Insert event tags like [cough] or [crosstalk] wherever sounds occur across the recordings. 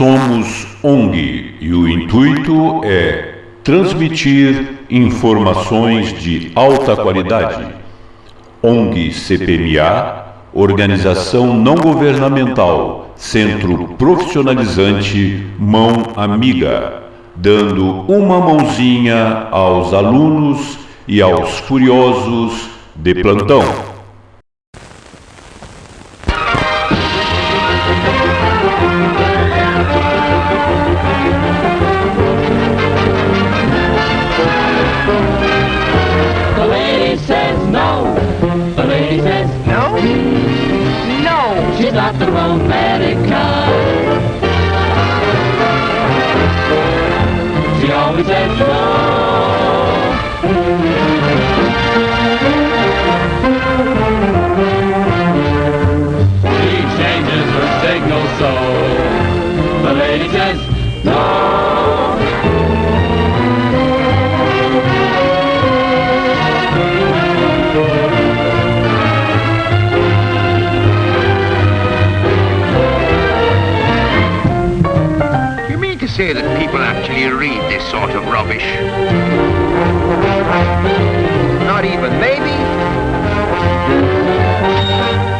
somos ONG e o intuito é transmitir informações de alta qualidade. ONG CPMA, organização não governamental, centro profissionalizante Mão Amiga, dando uma mãozinha aos alunos e aos curiosos de plantão.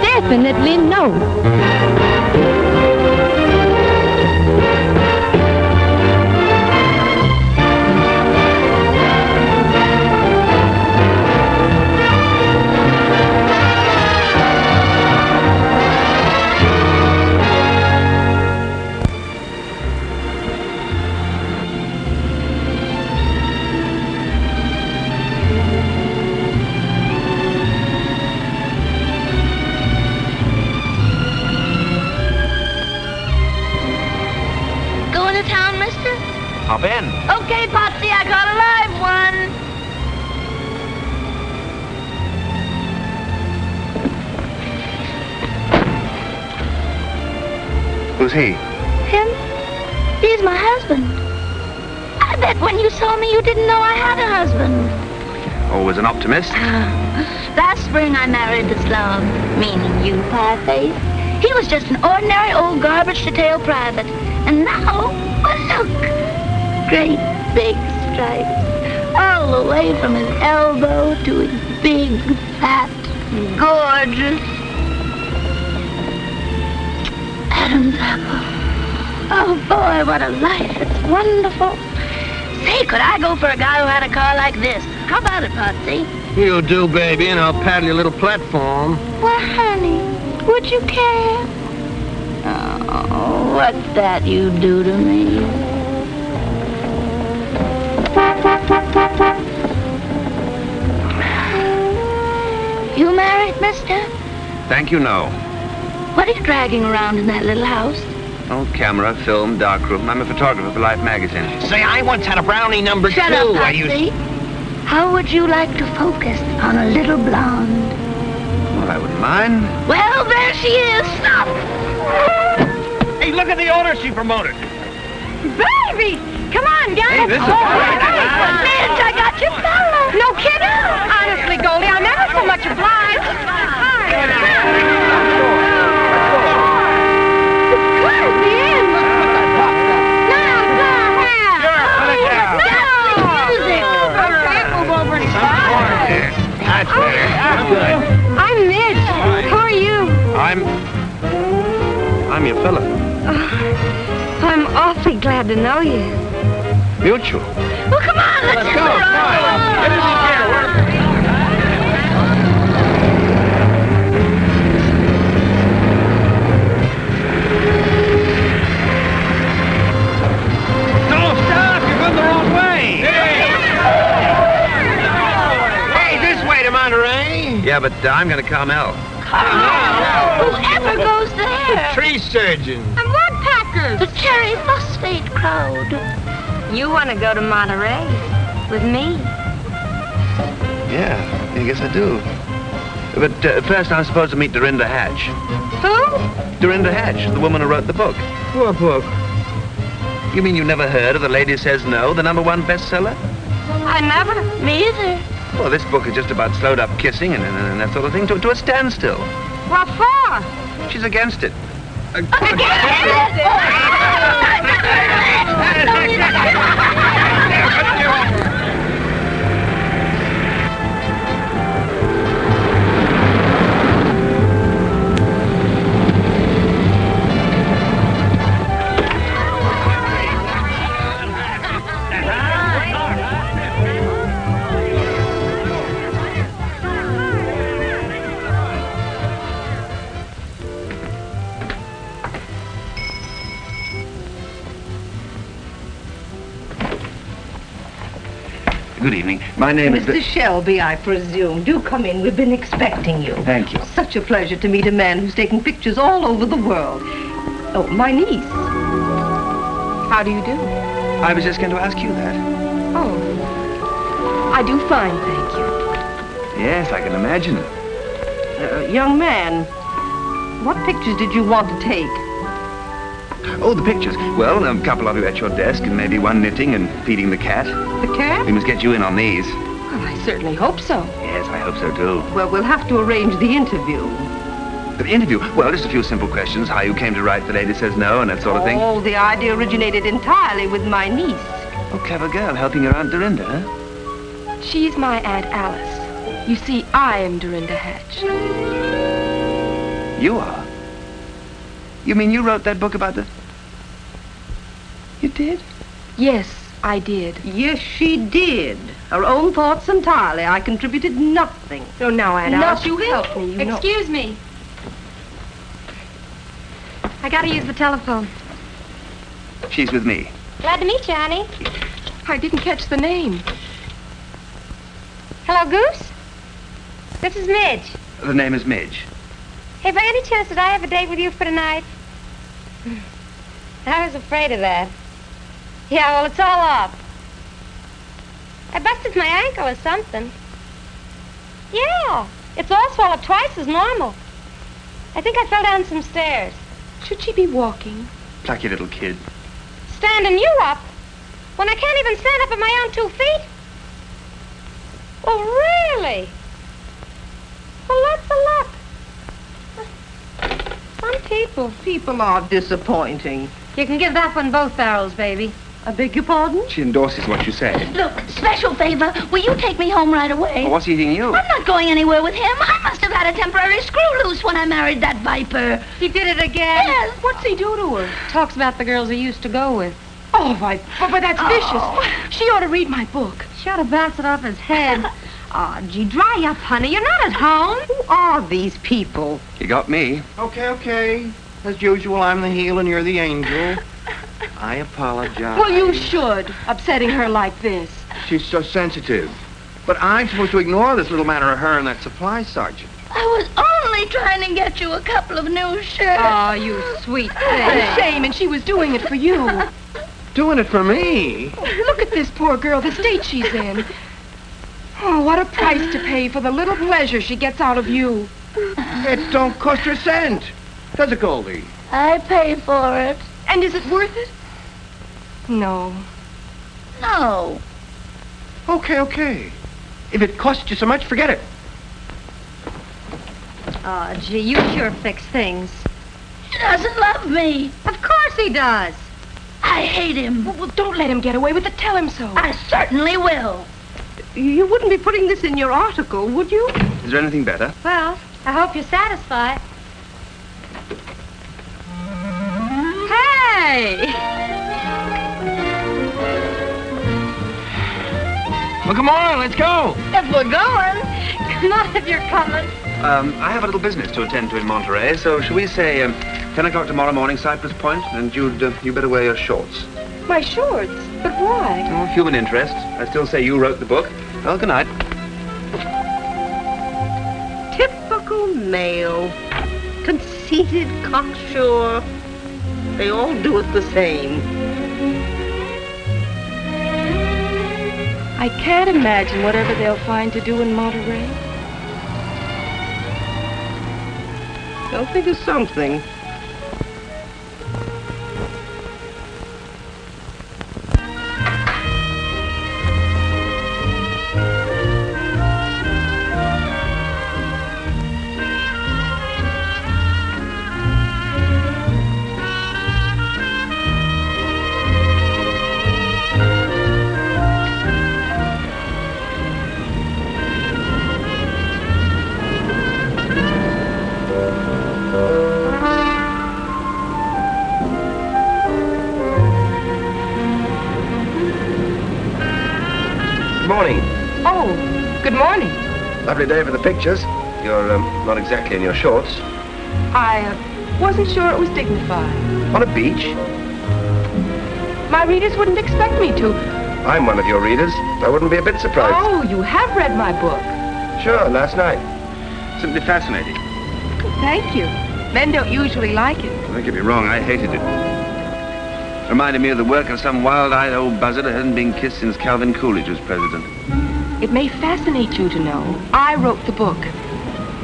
Definitely no. Who's he? Him? He's my husband. I bet when you saw me you didn't know I had a husband. Always an optimist. Ah, Last spring I married the Sloan, meaning you, Pieface. He was just an ordinary old garbage-to-tail private. And now, oh, look! Great big stripes. All the way from his elbow to his big, fat, gorgeous Adam's apple. Oh, boy, what a life. It's wonderful. Say, could I go for a guy who had a car like this? How about it, Potsy? You'll do, baby, and I'll paddle your little platform. Well, honey, would you care? Oh, what's that you do to me? You married, mister? Thank you, no. What are you dragging around in that little house? Oh, camera, film, darkroom. I'm a photographer for Life magazine. Say, I once had a brownie number Shut two. up, I Patsy. How would you like to focus on a little blonde? Well, I wouldn't mind. Well, there she is. Stop! Hey, look at the order she promoted. Baby! Come on, guys. Hey, this is oh, Midge, I got your fella. No kidding? Honestly, Goldie, I'm ever so much obliged. That's better. I'm good. I'm Midge. Who are you? I'm... I'm your fella. I'm awfully glad to know you. Mutual. Well, come on, let's, Let's go. Come on. Get us in here. We're- No, stop! You're going the wrong way. Hey, this way to Monterey. Yeah, but uh, I'm going to Carmel. Whoever goes there? The Tree surgeon. And woodpeckers. The cherry phosphate crowd. You want to go to Monterey with me? Yeah, I guess I do. But uh, first I'm supposed to meet Dorinda Hatch. Who? Dorinda Hatch, the woman who wrote the book. What book? You mean you never heard of The Lady Says No, the number one bestseller? I never. Me either. Well, this book is just about slowed up kissing and, and, and that sort of thing to, to a standstill. What for? She's against it. Đâu như My name is... Mr. Shelby, I presume. Do come in. We've been expecting you. Thank you. Such a pleasure to meet a man who's taken pictures all over the world. Oh, my niece. How do you do? I was just going to ask you that. Oh. I do fine, thank you. Yes, I can imagine. Uh, young man, what pictures did you want to take? Oh, the pictures. Well, a couple of you at your desk, and maybe one knitting and feeding the cat. The cat? We must get you in on these. Well, I certainly hope so. Yes, I hope so too. Well, we'll have to arrange the interview. The interview? Well, just a few simple questions. How you came to write The Lady Says No and that sort of thing. Oh, the idea originated entirely with my niece. Oh, clever girl, helping your Aunt Dorinda, huh? She's my Aunt Alice. You see, I am Dorinda Hatch. You are? You mean you wrote that book about the... You did? Yes, I did. Yes, she did. Her own thoughts entirely. I contributed nothing. Oh, now, Aunt Alice, you Nothing. help me. You know. Excuse me. I gotta use the telephone. She's with me. Glad to meet you, honey. I didn't catch the name. Hello, Goose? This is Midge. The name is Midge. Hey, by any chance, did I have a date with you for tonight? I was afraid of that. Yeah, well, it's all up. I busted my ankle or something. Yeah, it's all swelled up twice as normal. I think I fell down some stairs. Should she be walking? Plucky little kid. Standing you up? When I can't even stand up on my own two feet? Oh, really? Well, lots of luck. Some people. People are disappointing. You can give that one both barrels, baby. I beg your pardon? She endorses what you say. Look, special favor. Will you take me home right away? Oh, what's eating you? I'm not going anywhere with him. I must have had a temporary screw loose when I married that viper. He did it again. Yes. What's he do to her? Talks about the girls he used to go with. Oh, why, but, but that's Oh. vicious. She ought to read my book. She ought to bounce it off his head. [laughs] Aw, gee, dry up, honey. You're not at home. Who are these people? You got me. Okay, okay. As usual, I'm the heel and you're the angel. [laughs] I apologize. Well, you should, upsetting her like this. She's so sensitive. But I'm supposed to ignore this little matter of her and that supply sergeant. I was only trying to get you a couple of new shirts. Oh, you sweet thing. shame, and she was doing it for you. [laughs] Doing it for me. Look at this poor girl, the state she's in. Oh, what a price to pay for the little pleasure she gets out of you. It don't cost her a cent. Does it, Goldie? I pay for it. And is it worth it? No. No. Okay, okay. If it costs you so much, forget it. Oh, gee, you sure fix things. He doesn't love me. Of course he does. I hate him. Well, well, don't let him get away with it. Tell him so. I certainly will. You wouldn't be putting this in your article, would you? Is there anything better? Well, I hope you're satisfied. Hey! Well, come on, let's go. If we're going. Come on if you're coming. Um, I have a little business to attend to in Monterey, so shall we say um, 10 o'clock tomorrow morning, Cypress Point, and you'd, uh, you better wear your shorts. My shorts. But why? Oh, human interest. I still say you wrote the book. Well, good night. Typical male. Conceited, cocksure. They all do it the same. I can't imagine whatever they'll find to do in Monterey. They'll think of something. Morning. Oh, good morning. Lovely day for the pictures. You're um, not exactly in your shorts. I uh, wasn't sure it was dignified. On a beach? My readers wouldn't expect me to. I'm one of your readers. I wouldn't be a bit surprised. Oh, you have read my book. Sure, last night. Simply fascinating. Thank you. Men don't usually like it. Don't get me wrong, I hated it. Reminded me of the work of some wild-eyed old buzzard that hadn't been kissed since Calvin Coolidge was president. It may fascinate you to know I wrote the book.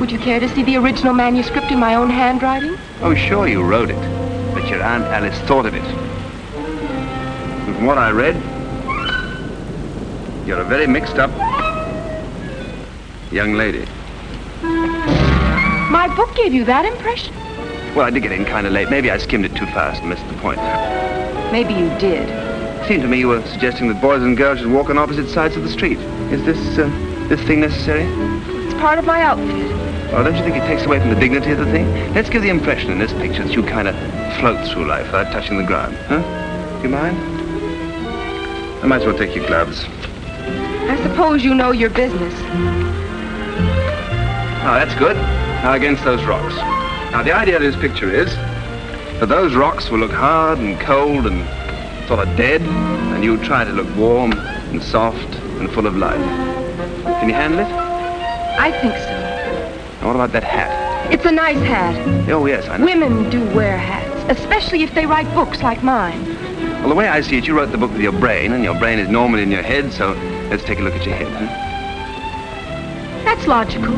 Would you care to see the original manuscript in my own handwriting? Oh, sure, you wrote it. But your Aunt Alice thought of it. And from what I read, you're a very mixed up young lady. My book gave you that impression? Well, I did get in kind of late. Maybe I skimmed it too fast and missed the point. Maybe you did. It seemed to me you were suggesting that boys and girls should walk on opposite sides of the street. Is this, uh, this thing necessary? It's part of my outfit. Well, don't you think it takes away from the dignity of the thing? Let's give the impression in this picture that you kind of float through life without touching the ground, huh? Do you mind? I might as well take your gloves. I suppose you know your business. Oh, that's good. Now against those rocks. Now the idea of this picture is that those rocks will look hard and cold and sort of dead, and you'll try to look warm and soft and full of life. Can you handle it? I think so. Now what about that hat? It's a nice hat. Oh, yes, I know. Women do wear hats, especially if they write books like mine. Well, the way I see it, you wrote the book with your brain, and your brain is normally in your head, so let's take a look at your head, huh? That's logical.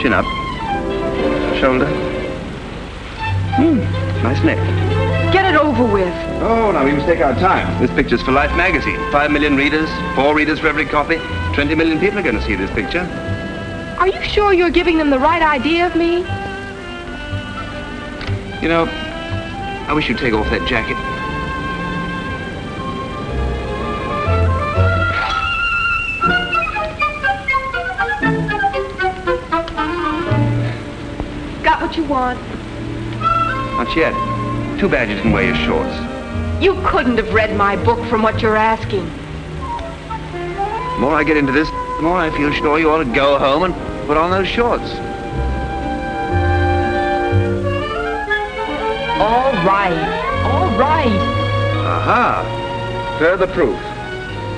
Chin up. Shoulder. Hmm, nice neck. Get it over with. Oh, now we must take our time. This picture's for Life magazine. Five million readers, four readers for every copy. Twenty million people are going to see this picture. Are you sure you're giving them the right idea of me? You know, I wish you'd take off that jacket. Got what you want? Not yet. Too bad you didn't wear your shorts. You couldn't have read my book from what you're asking. The more I get into this, the more I feel sure you ought to go home and put on those shorts. All right. All right. Aha! Further proof.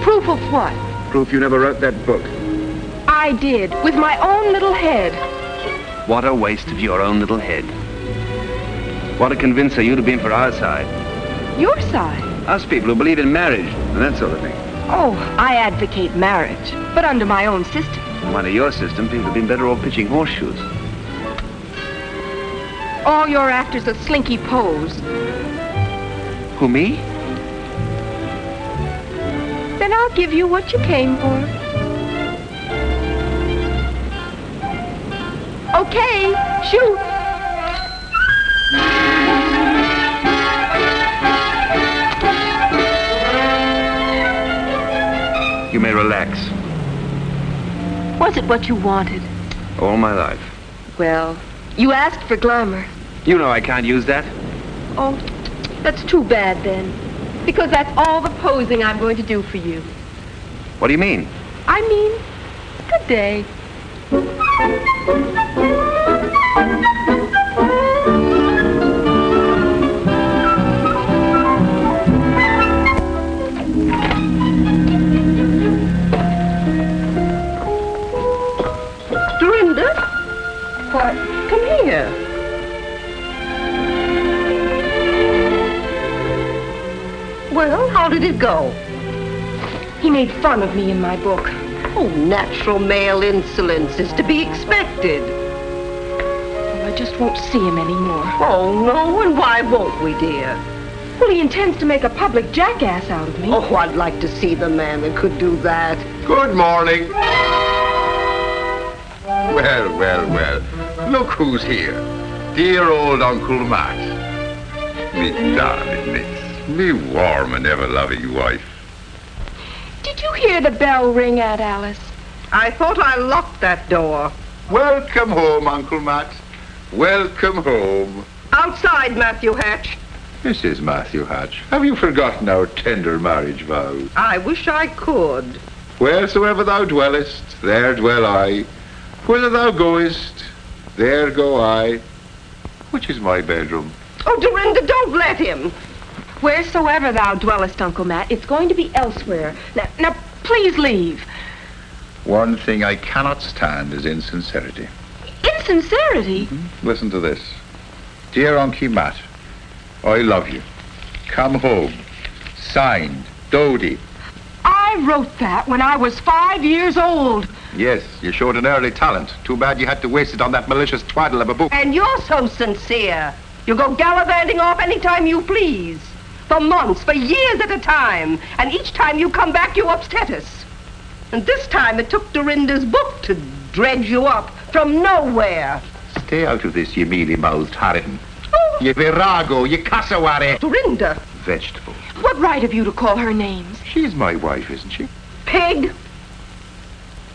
Proof of what? Proof you never wrote that book. I did, with my own little head. What a waste of your own little head. What a convincer you'd have been for our side. Your side. Us people who believe in marriage and that sort of thing. Oh, I advocate marriage, but under my own system. Under your system, people have been better off pitching horseshoes. All your actors a slinky pose. Who, me? Then I'll give you what you came for. Okay, shoot. May relax. Was it what you wanted? All my life. Well, you asked for glamour. You know I can't use that. Oh, that's too bad then. Because that's all the posing I'm going to do for you. What do you mean? I mean, good day. Did it go? He made fun of me in my book. Oh, natural male insolence is to be expected. Well, I just won't see him anymore. Oh, no, and why won't we, dear? Well, he intends to make a public jackass out of me. Oh, I'd like to see the man that could do that. Good morning. Well, well, well. Look who's here. Dear old Uncle Matt. Me darling miss. Me warm and ever-loving wife. Did you hear the bell ring, Aunt Alice? I thought I locked that door. Welcome home, Uncle Matt. Welcome home. Outside, Matthew Hatch. Mrs. Matthew Hatch, have you forgotten our tender marriage vows? I wish I could. Wheresoever thou dwellest, there dwell I. Whither thou goest, there go I. Which is my bedroom? Oh, Dorinda, don't let him. Wheresoever thou dwellest, Uncle Matt, it's going to be elsewhere. Now, now please leave. One thing I cannot stand is insincerity. Insincerity? Mm-hmm. Listen to this. Dear Unky Matt, I love you. Come home. Signed, Dodie. I wrote that when I was five years old. Yes, you showed an early talent. Too bad you had to waste it on that malicious twaddle of a book. And you're so sincere. You go gallivanting off any time you please. For months, for years at a time. And each time you come back, you upset us. And this time it took Dorinda's book to dredge you up from nowhere. Stay out of this, you mealy-mouthed harridan. Oh. You virago, you cassowary. Dorinda, Vegetable. What right have you to call her names? She's my wife, isn't she? pig.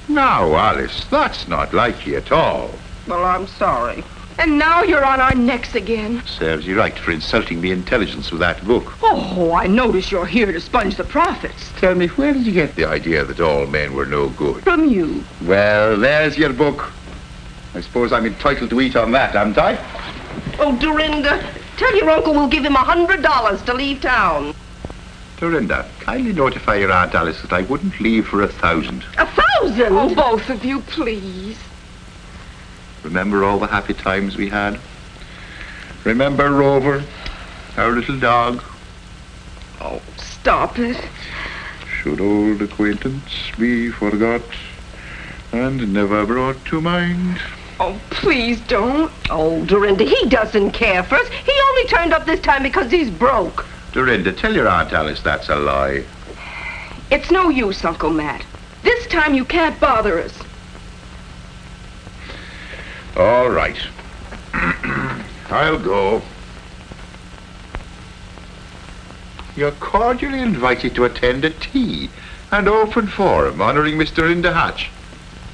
Now, Alice, that's not like you at all. Well, I'm sorry. And now you're on our necks again. Serves you right for insulting the intelligence of that book. Oh, I notice you're here to sponge the profits. Tell me, where did you get the idea that all men were no good? From you. Well, there's your book. I suppose I'm entitled to eat on that, am I? Oh, Dorinda, tell your uncle we'll give him a hundred dollars to leave town. Dorinda, kindly notify your Aunt Alice that I wouldn't leave for a thousand. A thousand? Oh, both of you, please. Remember all the happy times we had? Remember Rover, our little dog? Oh, stop it. Should old acquaintance be forgot and never brought to mind? Oh, please don't. Oh, Dorinda, he doesn't care for us. He only turned up this time because he's broke. Dorinda, tell your Aunt Alice that's a lie. It's no use, Uncle Matt. This time you can't bother us. All right. [clears throat] I'll go. You're cordially invited to attend a tea and open forum honoring Miss Dorinda Hatch.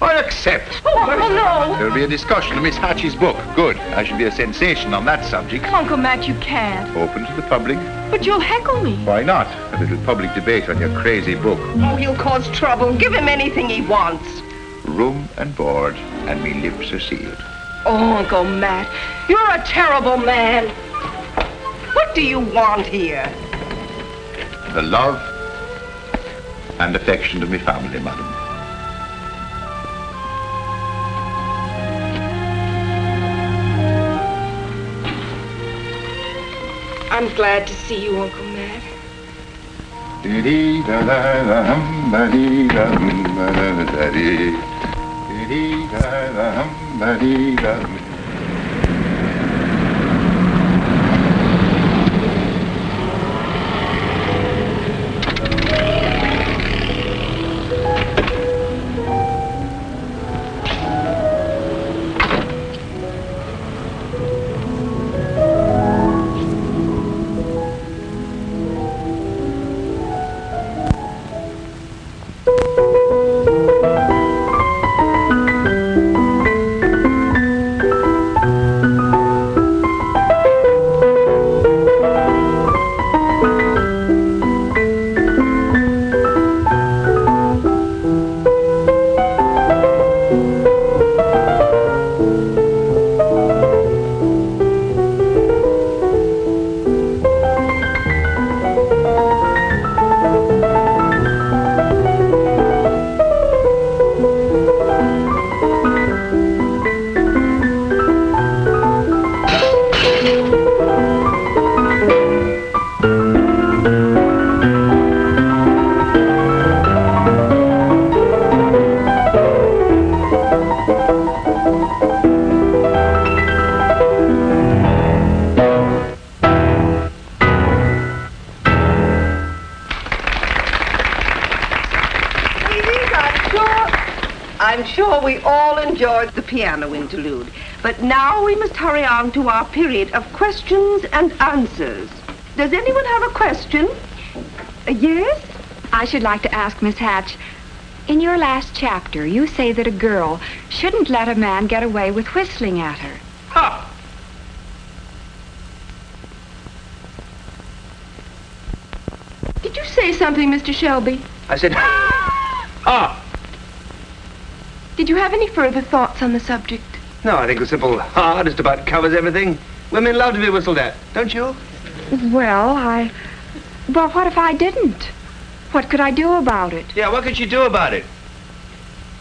I accept. Oh, no. There'll be a discussion of Miss Hatch's book. Good. I shall be a sensation on that subject. Uncle Matt, you can't. Open to the public. But you'll heckle me. Why not? A little public debate on your crazy book. Oh, he'll cause trouble. Give him anything he wants. Room and board, and me lips are sealed. Oh, Uncle Matt, you're a terrible man. What do you want here? The love and affection of me family, madam. I'm glad to see you, Uncle Matt. Ladies, piano interlude. But now we must hurry on to our period of questions and answers. Does anyone have a question? Uh, yes? I should like to ask Miss Hatch. In your last chapter, you say that a girl shouldn't let a man get away with whistling at her. Ha! Did you say something, Mr. Shelby? I said, Did you have any further thoughts on the subject? No, I think the simple ha just about covers everything. Women love to be whistled at, don't you? Well, I But what if I didn't? What could I do about it? Yeah, what could you do about it?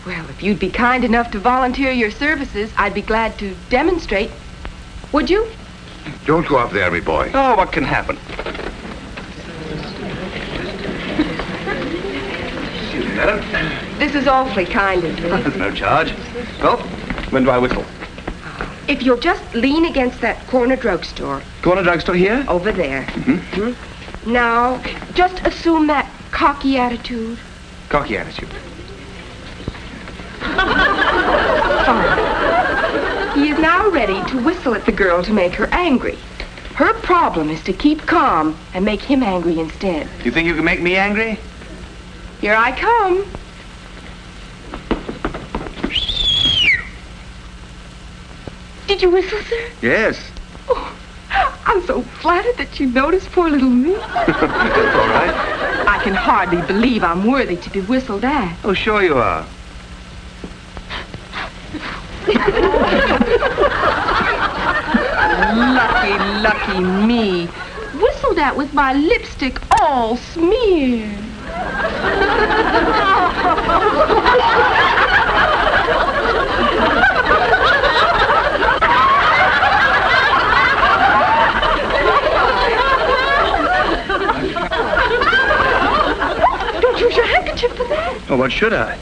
Well, if you'd be kind enough to volunteer your services, I'd be glad to demonstrate. Would you? Don't go up there, me boy. Oh, what can happen? Excuse me, madam. This is awfully kind of you. There's [laughs] no charge. Well, when do I whistle? If you'll just lean against that corner drugstore Corner drugstore here? over there. Mhm. Now, just assume that cocky attitude. Cocky attitude. Fine. He is now ready to whistle at the girl to make her angry. Her problem is to keep calm and make him angry instead. You think you can make me angry? Here I come. Did you whistle, sir? Yes. Oh, I'm so flattered that you noticed poor little me. [laughs] That's all right. I can hardly believe I'm worthy to be whistled at. Oh, sure you are. Lucky, lucky me. Whistled at with my lipstick all smeared. Don't use your handkerchief for that. Oh, what should I?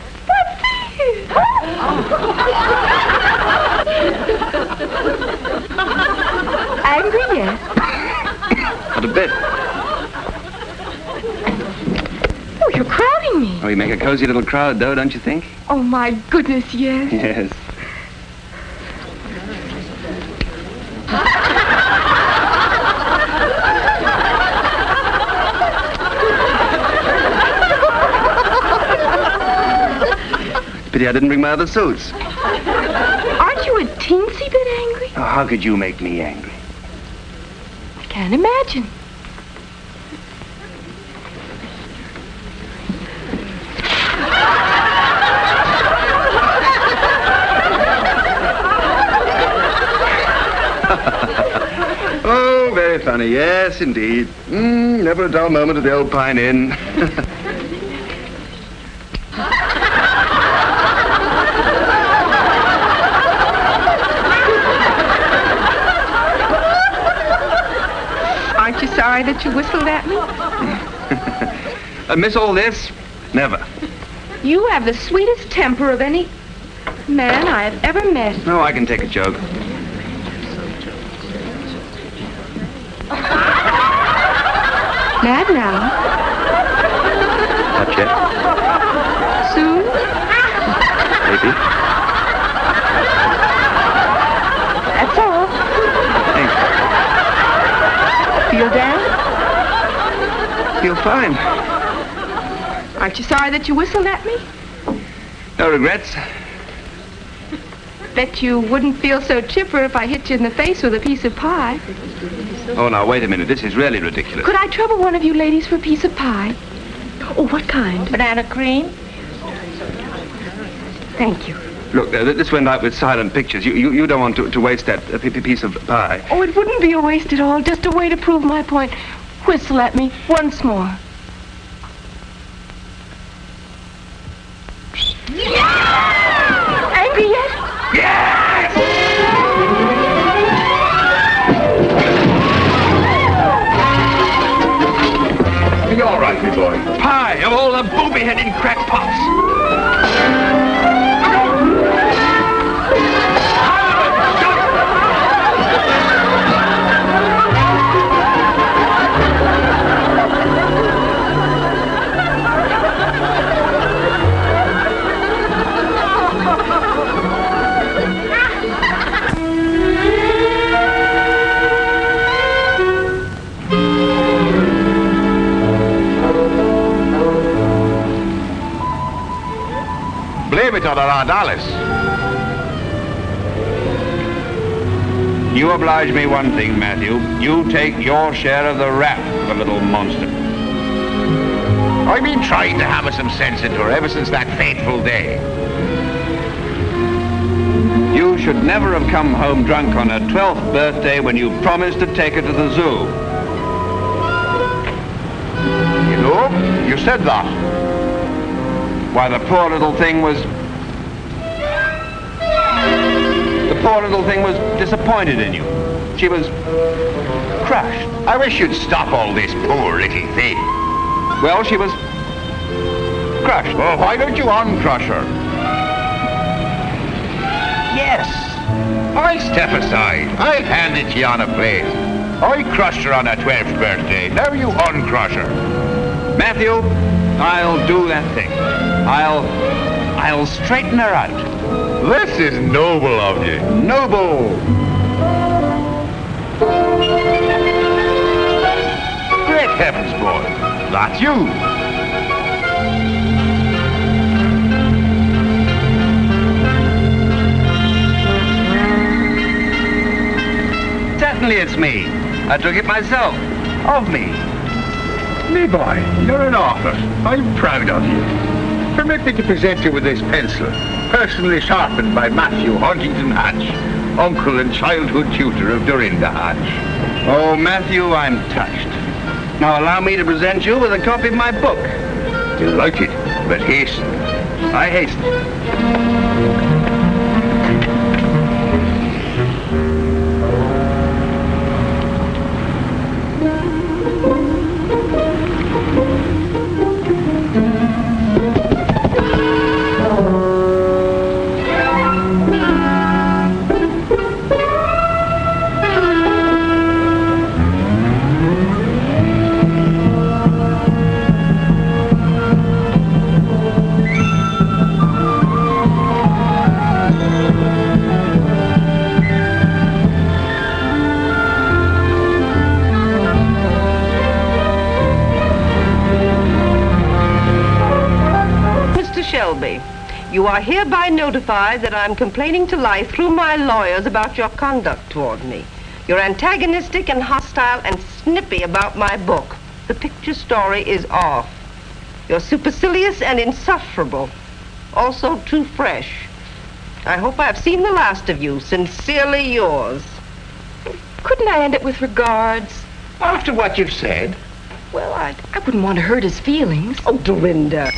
Angry yes. [coughs] Not a bit. You're crowding me. Oh, you make a cozy little crowd, though, don't you think? Oh, my goodness, yes. Yes. Pity I didn't bring my other suits. Aren't you a teensy bit angry? Oh, how could you make me angry? I can't imagine. Oh, very funny. Yes, indeed. Mm, never a dull moment at the old Pine Inn. Aren't you sorry that you whistled at me? I miss all this? Never. You have the sweetest temper of any man I have ever met. No, I can take a joke. Mad now. Not yet. Soon? Maybe. That's all. Thanks. Feel down? Feel fine. Aren't you sorry that you whistled at me? No regrets. Bet you wouldn't feel so chipper if I hit you in the face with a piece of pie. Oh, now, wait a minute. This is really ridiculous. Could I trouble one of you ladies for a piece of pie? Oh, what kind? Banana cream? Thank you. Look, uh, this went out with silent pictures. You, you, you don't want to, to waste that uh, p- p- piece of pie. Oh, it wouldn't be a waste at all. Just a way to prove my point. Whistle at me once more. Pie of booby-headed crackpots. Aunt Alice. You oblige me one thing, Matthew. You take your share of the rap, the little monster. I've been trying to hammer some sense into her ever since that fateful day. You should never have come home drunk on her 12th birthday when you promised to take her to the zoo. You know, you said that. Why, the poor little thing was... poor little thing was disappointed in you. She was crushed. I wish you'd stop all this poor little thing. Well, she was crushed. Well, why don't you uncrush her? Yes. I step aside. I'll hand it to you on a plate. I crushed her on her 12th birthday. Now you uncrush her. Matthew, I'll do that thing. I'll... I'll straighten her out. This is noble of you. Noble. Great heavens, boy. That's you. Certainly it's me. I took it myself. Of me. Me boy, you're an author. I'm proud of you. Permit me to present you with this pencil, personally sharpened by Matthew Huntington Hatch, uncle and childhood tutor of Dorinda Hatch. Oh, Matthew, I'm touched. Now allow me to present you with a copy of my book. Delighted, but hasten. I hasten. Are hereby notified that I'm complaining to life through my lawyers about your conduct toward me. You're antagonistic and hostile and snippy about my book. The picture story is off. You're supercilious and insufferable. Also too fresh. I hope I've seen the last of you. Sincerely yours. Couldn't I end it with regards? After what you've said, Well, I, I wouldn't want to hurt his feelings. Oh, Dorinda.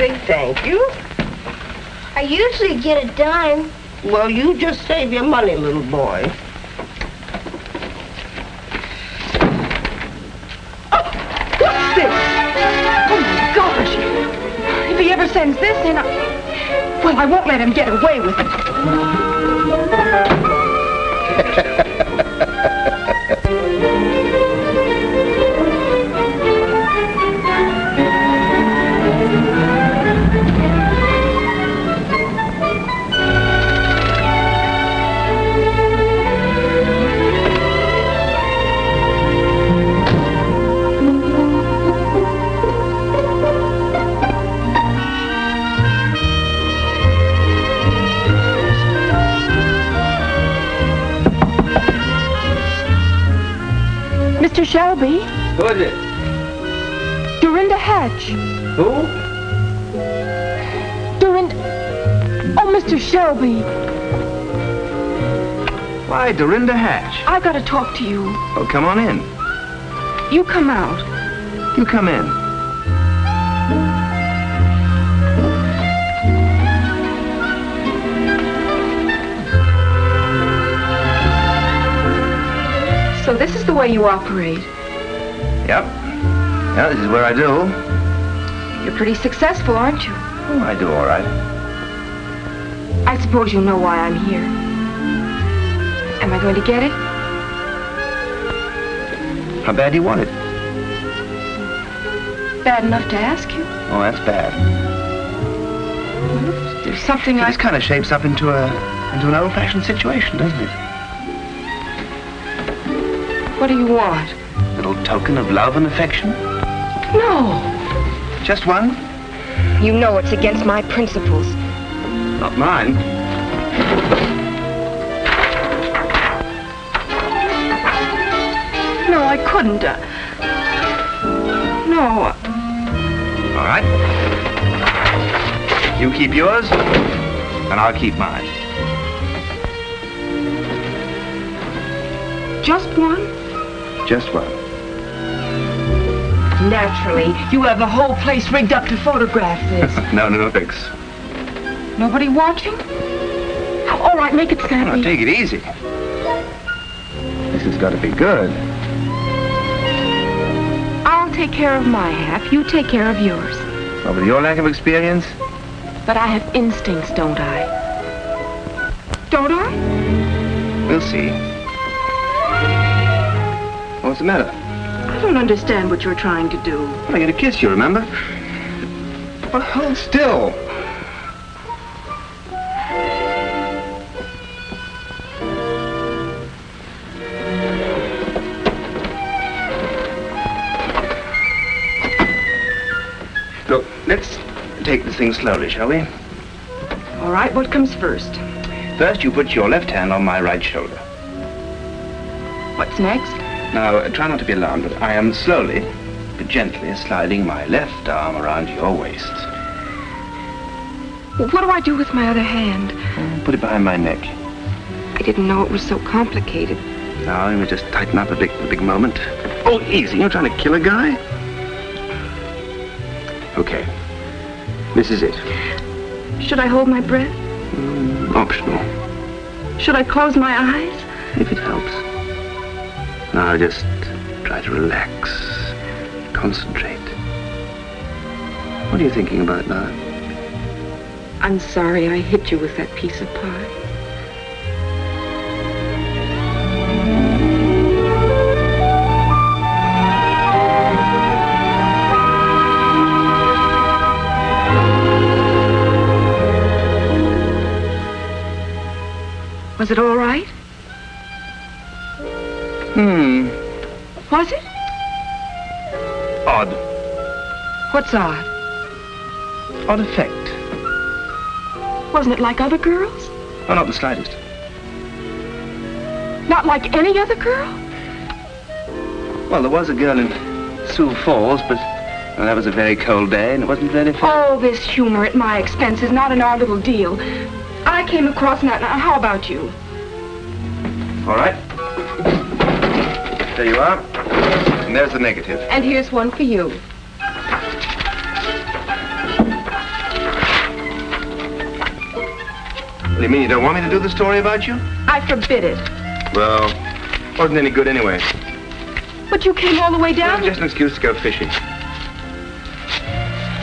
Special. Thank you. I usually get a dime. Well, you just save your money, little boy. Oh, what's this? Oh, my gosh. If he ever sends this in, I... Well, I won't let him get away with it. [laughs] Mr. Shelby, Who is it? Dorinda Hatch. Who? Dorinda... Oh, Mr. Shelby, Why, Dorinda Hatch. I've gotta talk to you. Oh, come on in. You come out. You come in. So this is the way you operate. Yep. Yeah, this is where I do. You're pretty successful, aren't you? Oh, I do all right. I suppose you know why I'm here. Am I going to get it? How bad do you want it? Bad enough to ask you. Oh, that's bad. There's something I... This kind of shapes up into a into an old-fashioned situation, doesn't it? What do you want? A Little token of love and affection. No. Just one? You know it's against my principles. Not mine. No, I couldn't. Uh, no. All right. You keep yours, and I'll keep mine. Just one? Just one. Naturally, you have the whole place rigged up to photograph this. [laughs] no, no, thanks. Nobody watching? Oh, all right, make it snappy. Take it easy. This has got to be good. I'll take care of my half. You take care of yours. Well, with your lack of experience, But I have instincts, don't I? Don't I? we'll see. What's the matter? I don't understand what you're trying to do. I get a kiss, you remember? Well, hold still. Look, let's take this thing slowly, shall we? All right, what comes first? First, you put your left hand on my right shoulder. What's next? Now, try not to be alarmed, but I am slowly, but gently sliding my left arm around your waist. What do I do with my other hand? Put it behind my neck. I didn't know it was so complicated. Now, let me just tighten up a big, a big moment. Oh, easy. You're trying to kill a guy? Okay. This is it. Should I hold my breath? Mm, optional, Should I close my eyes? if it helps. Now, just try to relax. Concentrate. What are you thinking about now? I'm sorry I hit you with that piece of pie. Was it all right? Hmm. Was it? Odd. What's odd? Odd effect. Wasn't it like other girls? Oh, not the slightest. Not like any other girl? Well, there was a girl in Sioux Falls, but well, that was a very cold day, and it wasn't very fun. Oh, this humor at my expense is not in our little deal. I came across that. Now, how about you? All right. There you are. And there's the negative. And here's one for you. What do you mean, you don't want me to do the story about you? I forbid it. Well, wasn't any good anyway. But you came all the way down. Just an excuse to go fishing.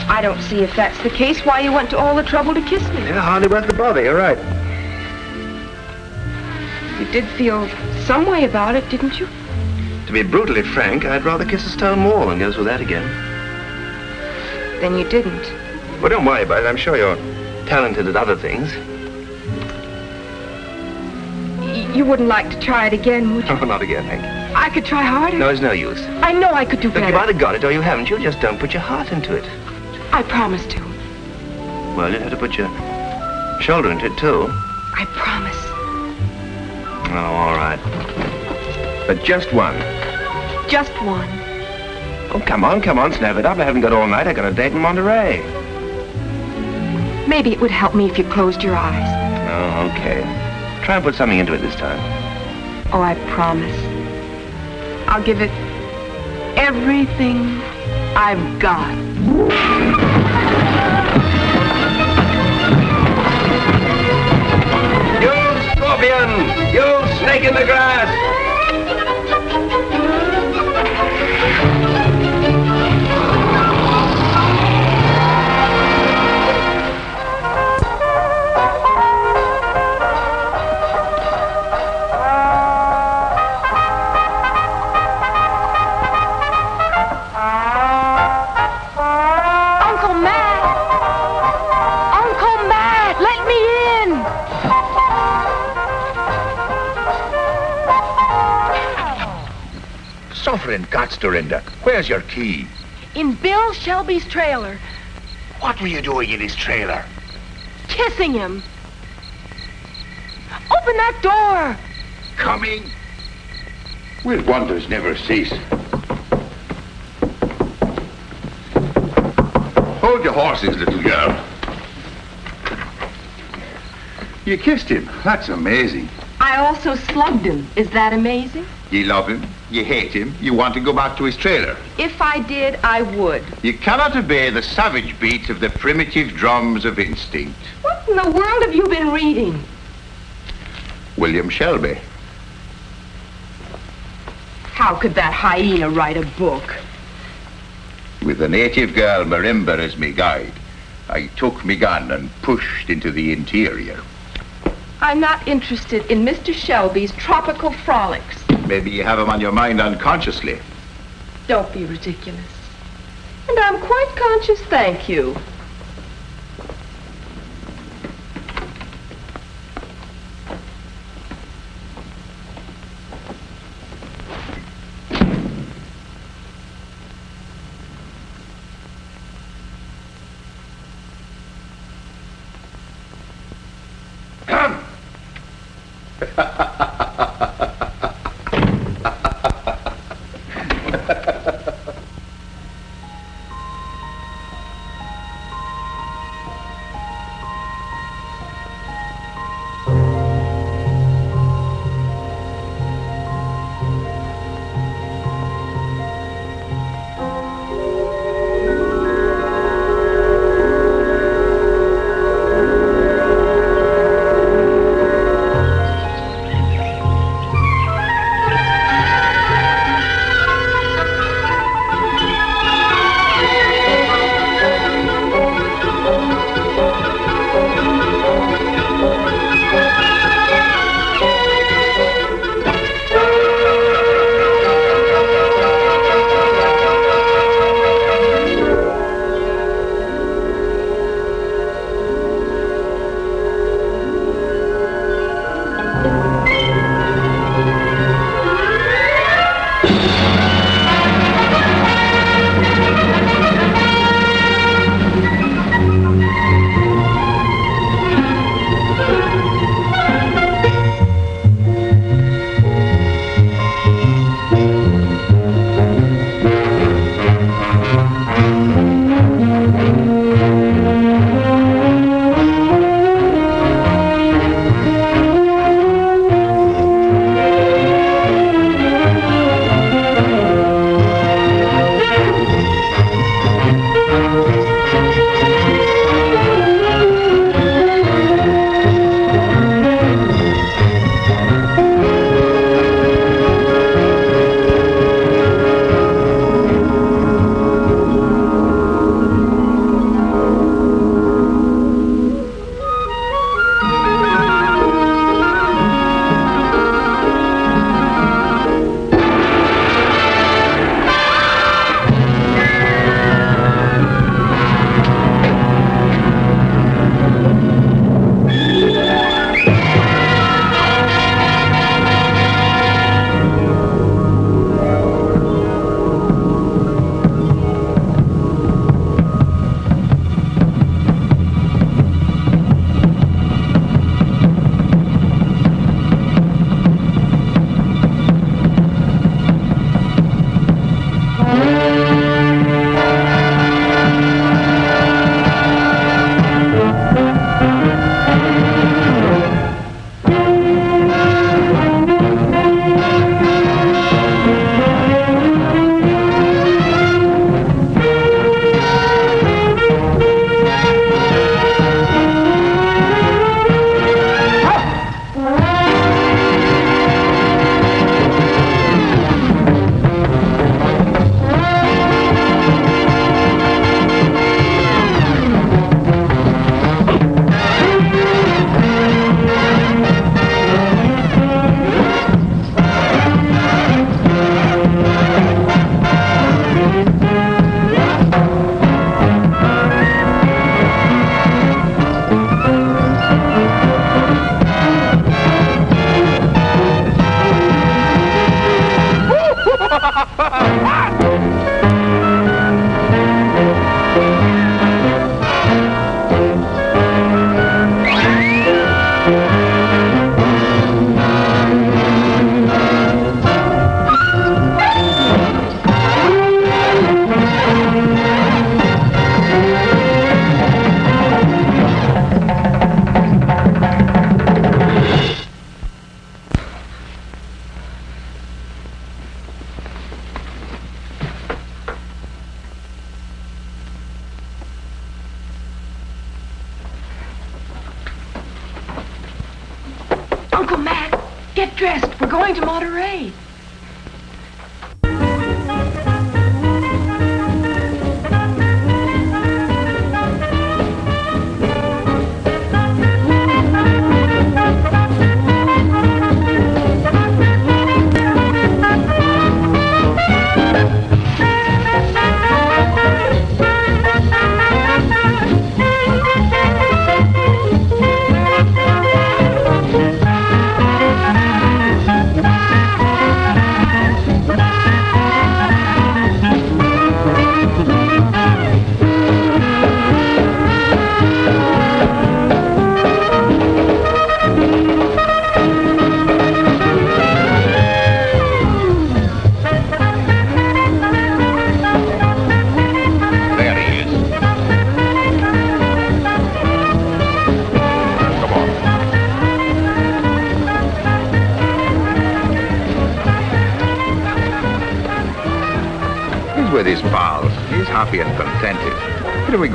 I don't see if that's the case why you went to all the trouble to kiss me. Yeah, hardly worth the bother. You're right. You did feel some way about it, didn't you? To be brutally frank, I'd rather kiss a stone wall than go through that again. Then you didn't. Well, don't worry about it. I'm sure you're talented at other things. Y- you wouldn't like to try it again, would you? Oh, [laughs] not again, thank you. I could try harder. No, it's no use. I know I could do Look, better. you've either got it or you haven't. You just don't put your heart into it. I promise to. Well, you'd have to put your shoulder into it, too. I promise. Oh, all right. But just one. Just one. Oh, come on, come on, snap it up. I haven't got all night. I got a date in Monterey. Maybe it would help me if you closed your eyes. Oh, okay. Try and put something into it this time. Oh, I promise. I'll give it everything I've got. You scorpion! You snake in the grass! Suffering Dorinda. Where's your key? In Bill Shelby's trailer, What were you doing in his trailer? kissing him. Open that door! Coming? Will wonders never cease? Hold your horses, little girl. You kissed him. That's amazing. I also slugged him. Is that amazing? You love him, you hate him, you want to go back to his trailer. If I did, I would. You cannot obey the savage beats of the primitive drums of instinct. What in the world have you been reading? William Shelby. How could that hyena write a book? With the native girl Marimba as me guide, I took me gun and pushed into the interior. I'm not interested in Mr. Shelby's tropical frolics. Maybe you have him on your mind unconsciously. Don't be ridiculous. And I'm quite conscious, thank you.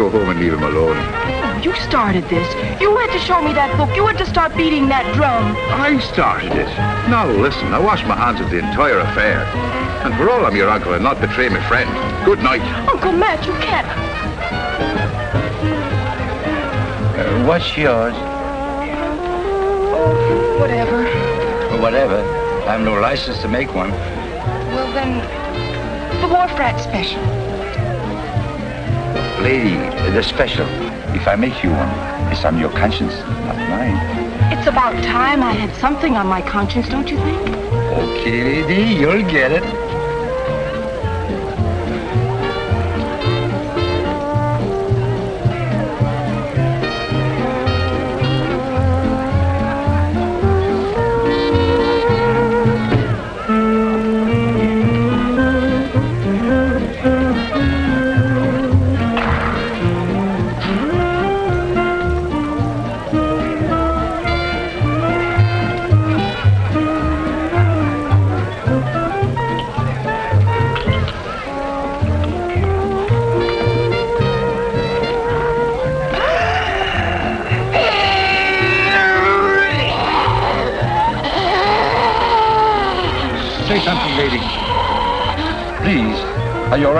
Go home and leave him alone? Oh, you started this. You had to show me that book. You had to start beating that drum. I started it. Now listen, I wash my hands of the entire affair. And for all I'm your uncle and not betray my friend. Good night. Uncle Matt, you can't. Uh, what's yours? Oh, Whatever. Whatever. I have no license to make one. Well, then, the Wharf Rat Special. Lady, the special. If I make you one, it's on your conscience, not mine. It's about time I had something on my conscience, don't you think? Okay, lady, you'll get it.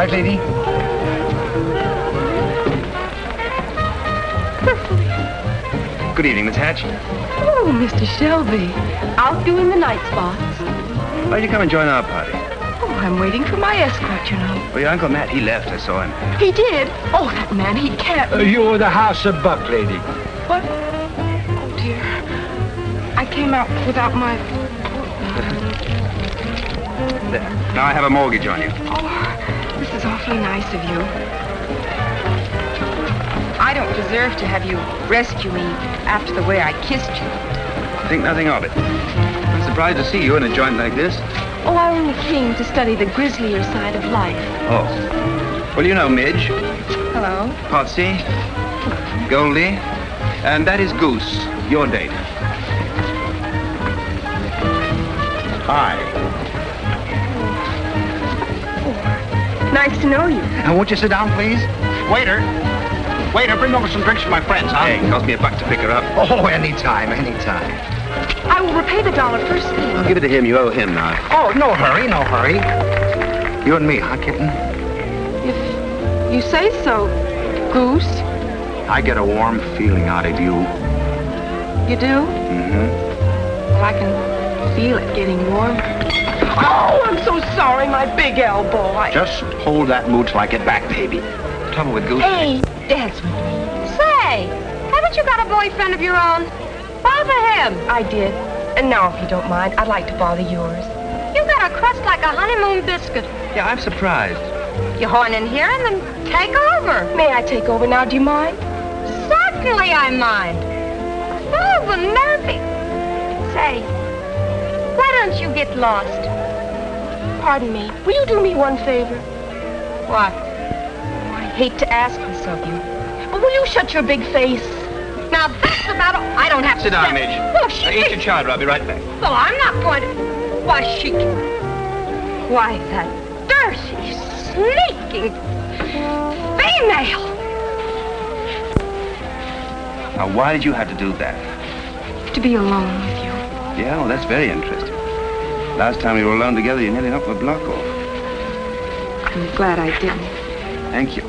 Right, lady? Good evening, Miss Hatch. Oh, Mr. Shelby. Out doing the night spots. Why don't you come and join our party? Oh, I'm waiting for my escort, you know. Well, your Uncle Matt, he left. I saw him. He did? Oh, that man, he can't. Uh, you're the house of Buck, lady. What? Oh, dear. I came out without my... There. Now I have a mortgage on you. Oh, this is awfully nice of you. I don't deserve to have you rescue me after the way I kissed you. Think nothing of it. I'm surprised to see you in a joint like this. Oh, I only came to study the grislier side of life. Oh. Well, you know Midge, Hello? Potsy, Goldie, and that is Goose, your date. Hi. Nice to know you. Now, won't you sit down, please? Waiter. Waiter, bring over some drinks for my friends, huh? Hey, it cost me a buck to pick her up. Oh, anytime, anytime. I will repay the dollar first thing. I'll give it to him. You owe him now. Oh, no hurry, no hurry. You and me, huh, kitten? If you say so, Goose. I get a warm feeling out of you. You do? Mm-hmm. Well, I can feel it getting warmer. Oh, I'm so sorry, my big elbow. I... Just hold that mooch like it back, baby. Trouble with Goose. Hey, dance with me. Say, haven't you got a boyfriend of your own? Bother him. I did. And now, if you don't mind, I'd like to bother yours. You got a crust like a honeymoon biscuit. Yeah, I'm surprised. You horn in here and then take over. May I take over now? Do you mind? Certainly I mind. Oh, the nervy. Say, why don't you get lost? Pardon me. Will you do me one favor? What? Oh, I hate to ask this of you. But will you shut your big face? Now that's about all. I don't have Sit to Sit down, step- Midge. Well, she Now, eat your child, I'll be right back. Well, I'm not going to. Why, she. Why, that dirty, sneaking female. Now, why did you have to do that? To be alone with you. Yeah, well, that's very interesting. Last time we were alone together, you nearly knocked my block off. I'm glad I didn't. Thank you.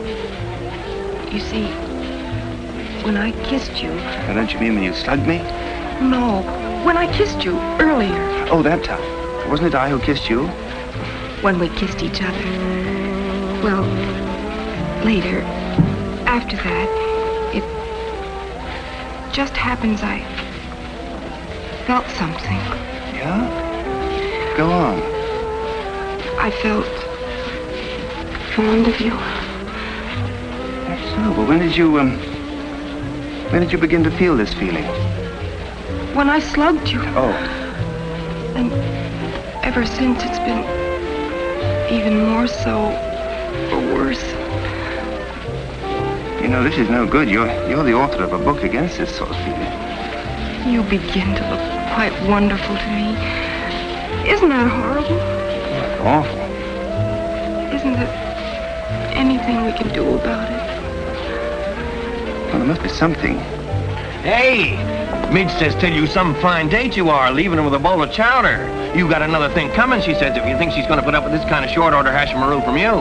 You see, when I kissed you... Now, don't you mean when you slugged me? No, when I kissed you earlier, Oh, that time. Wasn't it I who kissed you? when we kissed each other. Well, later, after that, it just happens I felt something. Yeah? Go on. I felt fond of you. That's so. But when did you, um... When did you begin to feel this feeling? When I slugged you. Oh. And ever since, it's been even more so, or worse. You know, this is no good. You're, you're the author of a book against this sort of feeling. You begin to look quite wonderful to me. Isn't that horrible? Awful. Isn't there anything we can do about it? Well, there must be something. Hey! Midge says tell you some fine date you are, leaving her with a bowl of chowder. You got another thing coming, she says, if you think she's gonna put up with this kind of short order hash maroon from you.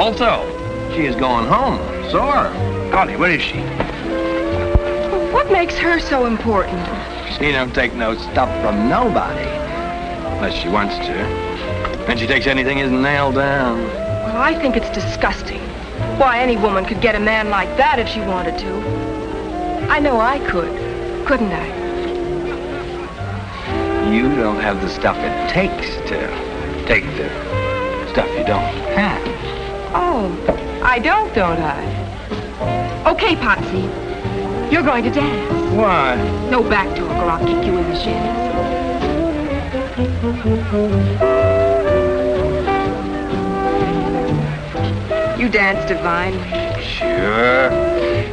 Also, she is going home. Sore. Golly, where is she? What makes her so important? She don't take no stuff from nobody. Unless she wants to. And she takes anything isn't nailed down. Well, I think it's disgusting. Why, any woman could get a man like that if she wanted to. I know I could, couldn't I? You don't have the stuff it takes to take the stuff you don't have. Oh, I don't, don't I? Okay, Potsy. You're going to dance. Why? No back talk or I'll kick you in the shins. You dance divine. Sure.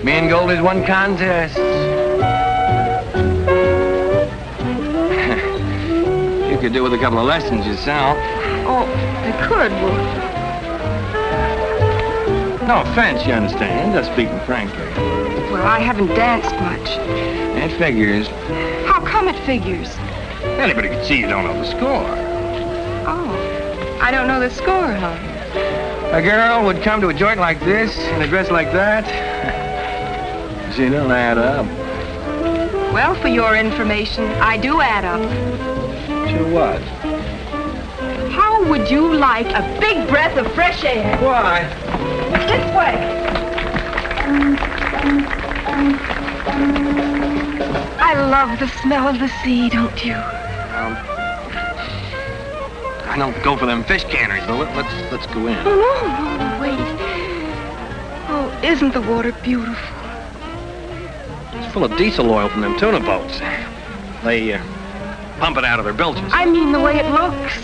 Me and Goldie's won contests. [laughs] you could do with a couple of lessons yourself. Oh, I could. Well, No offense, you understand. Just speaking frankly. well, I haven't danced much. It figures. How come it figures? Anybody can see you don't know the score. Oh, I don't know the score, huh? A girl would come to a joint like this in a dress like that. She don't add up. Well, for your information, I do add up. To what? How would you like a big breath of fresh air? Why? This way. I love the smell of the sea, don't you? I don't go for them fish canners, but let, let's let's go in. Oh, no, no, wait. Oh, isn't the water beautiful? It's full of diesel oil from them tuna boats. They uh, pump it out of their bilges. I mean the way it looks.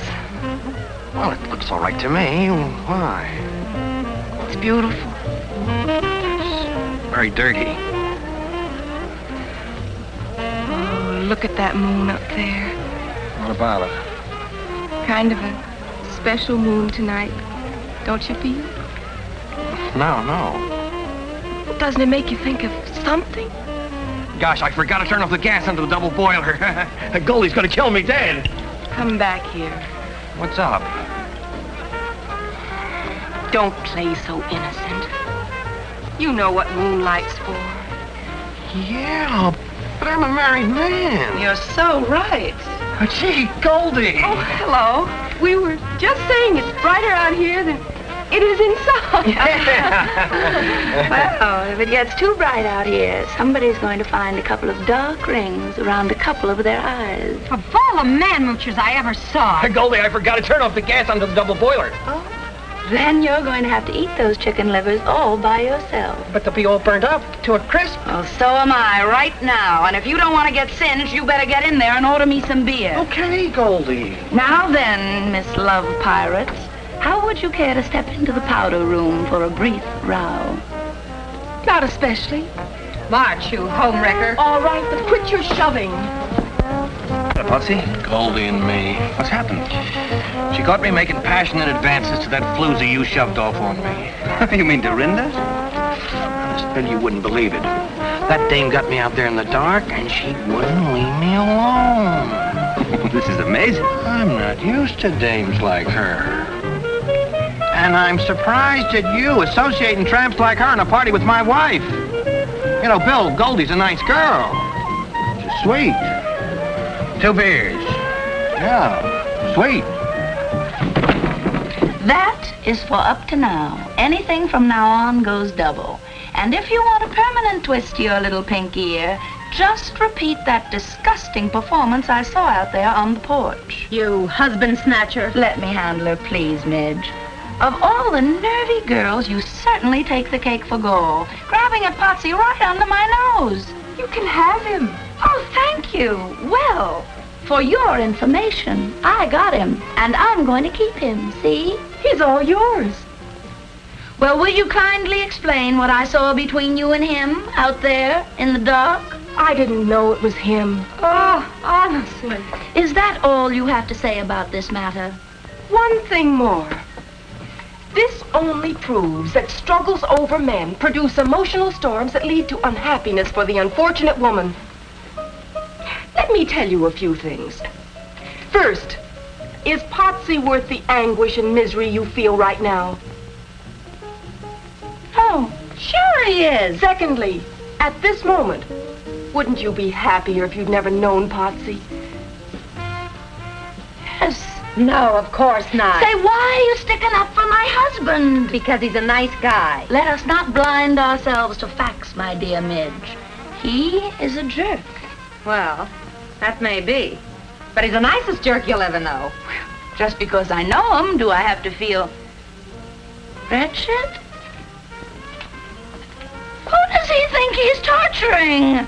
Well, it looks all right to me. Why? It's beautiful. Very dirty. Oh, look at that moon up there. What about it? Kind of a special moon tonight. Don't you feel? No, no. Doesn't it make you think of something? Gosh, I forgot to turn off the gas under the double boiler. [laughs] Goldie's gonna kill me dead. Come back here. What's up? Don't play so innocent. You know what moonlight's for. Yeah, but I'm a married man. You're so right. Oh, gee, Goldie. Oh, hello. We were just saying it's brighter out here than it is inside. [laughs] [laughs] Well, if it gets too bright out here, somebody's going to find a couple of dark rings around a couple of their eyes. Of all the man moochers I ever saw. Goldie, I forgot to turn off the gas under the double boiler. Oh. Then you're going to have to eat those chicken livers all by yourself. But they'll be all burnt up to a crisp. Well, so am I right now. And if you don't want to get singed, you better get in there and order me some beer. Okay, Goldie. Now then, Miss Love Pirates, how would you care to step into the powder room for a brief row? Not especially. March, you homewrecker. All right, but quit your shoving. Potsy? Goldie and me. What's happened? She caught me making passionate advances to that floozy you shoved off on me. [laughs] you mean Dorinda? Honest, Bill, you wouldn't believe it. That dame got me out there in the dark, and she wouldn't leave me alone. [laughs] this is amazing. I'm not used to dames like her. And I'm surprised at you associating tramps like her in a party with my wife. You know, Bill, Goldie's a nice girl. She's sweet. Two beers. Yeah, sweet. That is for up to now. Anything from now on goes double. And if you want a permanent twist to your little pink ear, just repeat that disgusting performance I saw out there on the porch. You husband snatcher. Let me handle her, please, Midge. Of all the nervy girls, you certainly take the cake for gold, grabbing at Potsy right under my nose. You can have him. Oh, thank you. Well, for your information, I got him, and I'm going to keep him, see? He's all yours. Well, will you kindly explain what I saw between you and him out there in the dark? I didn't know it was him. Oh, honestly. Is that all you have to say about this matter? One thing more. This only proves that struggles over men produce emotional storms that lead to unhappiness for the unfortunate woman. Let me tell you a few things. First, is Potsy worth the anguish and misery you feel right now? Oh, sure he is. Secondly, at this moment, wouldn't you be happier if you'd never known Potsy? Yes. No, of course not. Say, why are you sticking up for my husband? Because he's a nice guy. Let us not blind ourselves to facts, my dear Midge. He is a jerk. Well, that may be. But he's the nicest jerk you'll ever know. Just because I know him, do I have to feel wretched? Who does he think he's torturing?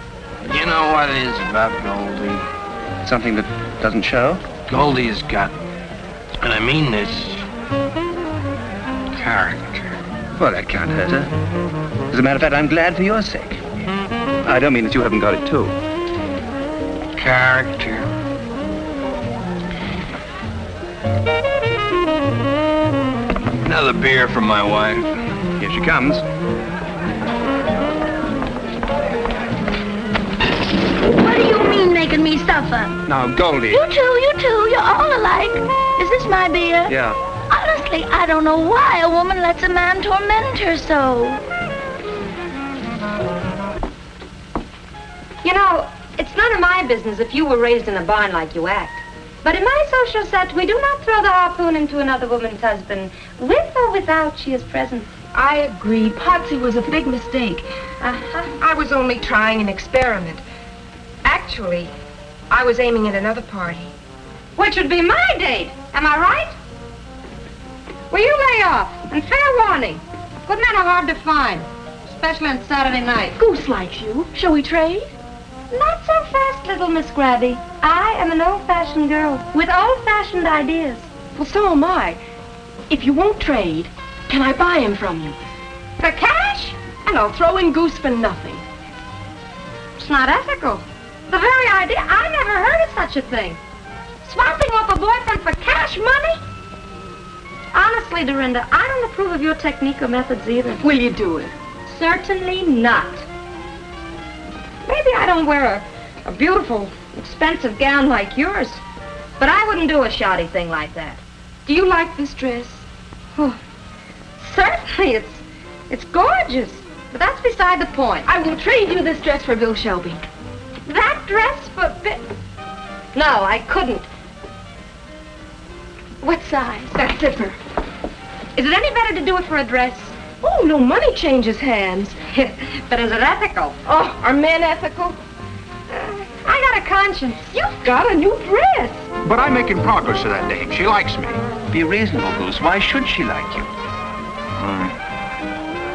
You know what it is about Goldie? Something that doesn't show? Goldie has got, and I mean this, character. Well, that can't hurt her. As a matter of fact, I'm glad for your sake. I don't mean that you haven't got it, too. Character. Another beer from my wife. Here she comes. What do you mean making me suffer? Now, Goldie. You too, you too, you're all alike. Is this my beer? Yeah. Honestly, I don't know why a woman lets a man torment her so. You know, it's none of my business if you were raised in a barn like you act. But in my social set, we do not throw the harpoon into another woman's husband, with or without she is present. I agree. Potsy was a big mistake. Uh-huh. I was only trying an experiment. Actually, I was aiming at another party. Which would be my date. Am I right? Well, you lay off. And fair warning. Good men are hard to find. Especially on Saturday night. Goose likes you. Shall we trade? Not so fast, little Miss Grabby. I am an old-fashioned girl with old-fashioned ideas. Well, so am I. If you won't trade, can I buy him from you? For cash? And I'll throw in Goose for nothing. It's not ethical. The very idea, I never heard of such a thing. Swapping off a boyfriend for cash money? Honestly, Dorinda, I don't approve of your technique or methods either. Will you do it? Certainly not. Maybe I don't wear a, a beautiful, expensive gown like yours, but I wouldn't do a shoddy thing like that. Do you like this dress? Oh, certainly, it's it's gorgeous. But that's beside the point. I will trade you this dress for Bill Shelby. That dress for Bill... No, I couldn't. What size? That zipper. Is it any better to do it for a dress? Oh, no money changes hands. [laughs] but is it ethical? Oh, are men ethical? Uh, I got a conscience. You've got a new dress. But I'm making progress with that dame. She likes me. Be reasonable, Goose. Why should she like you?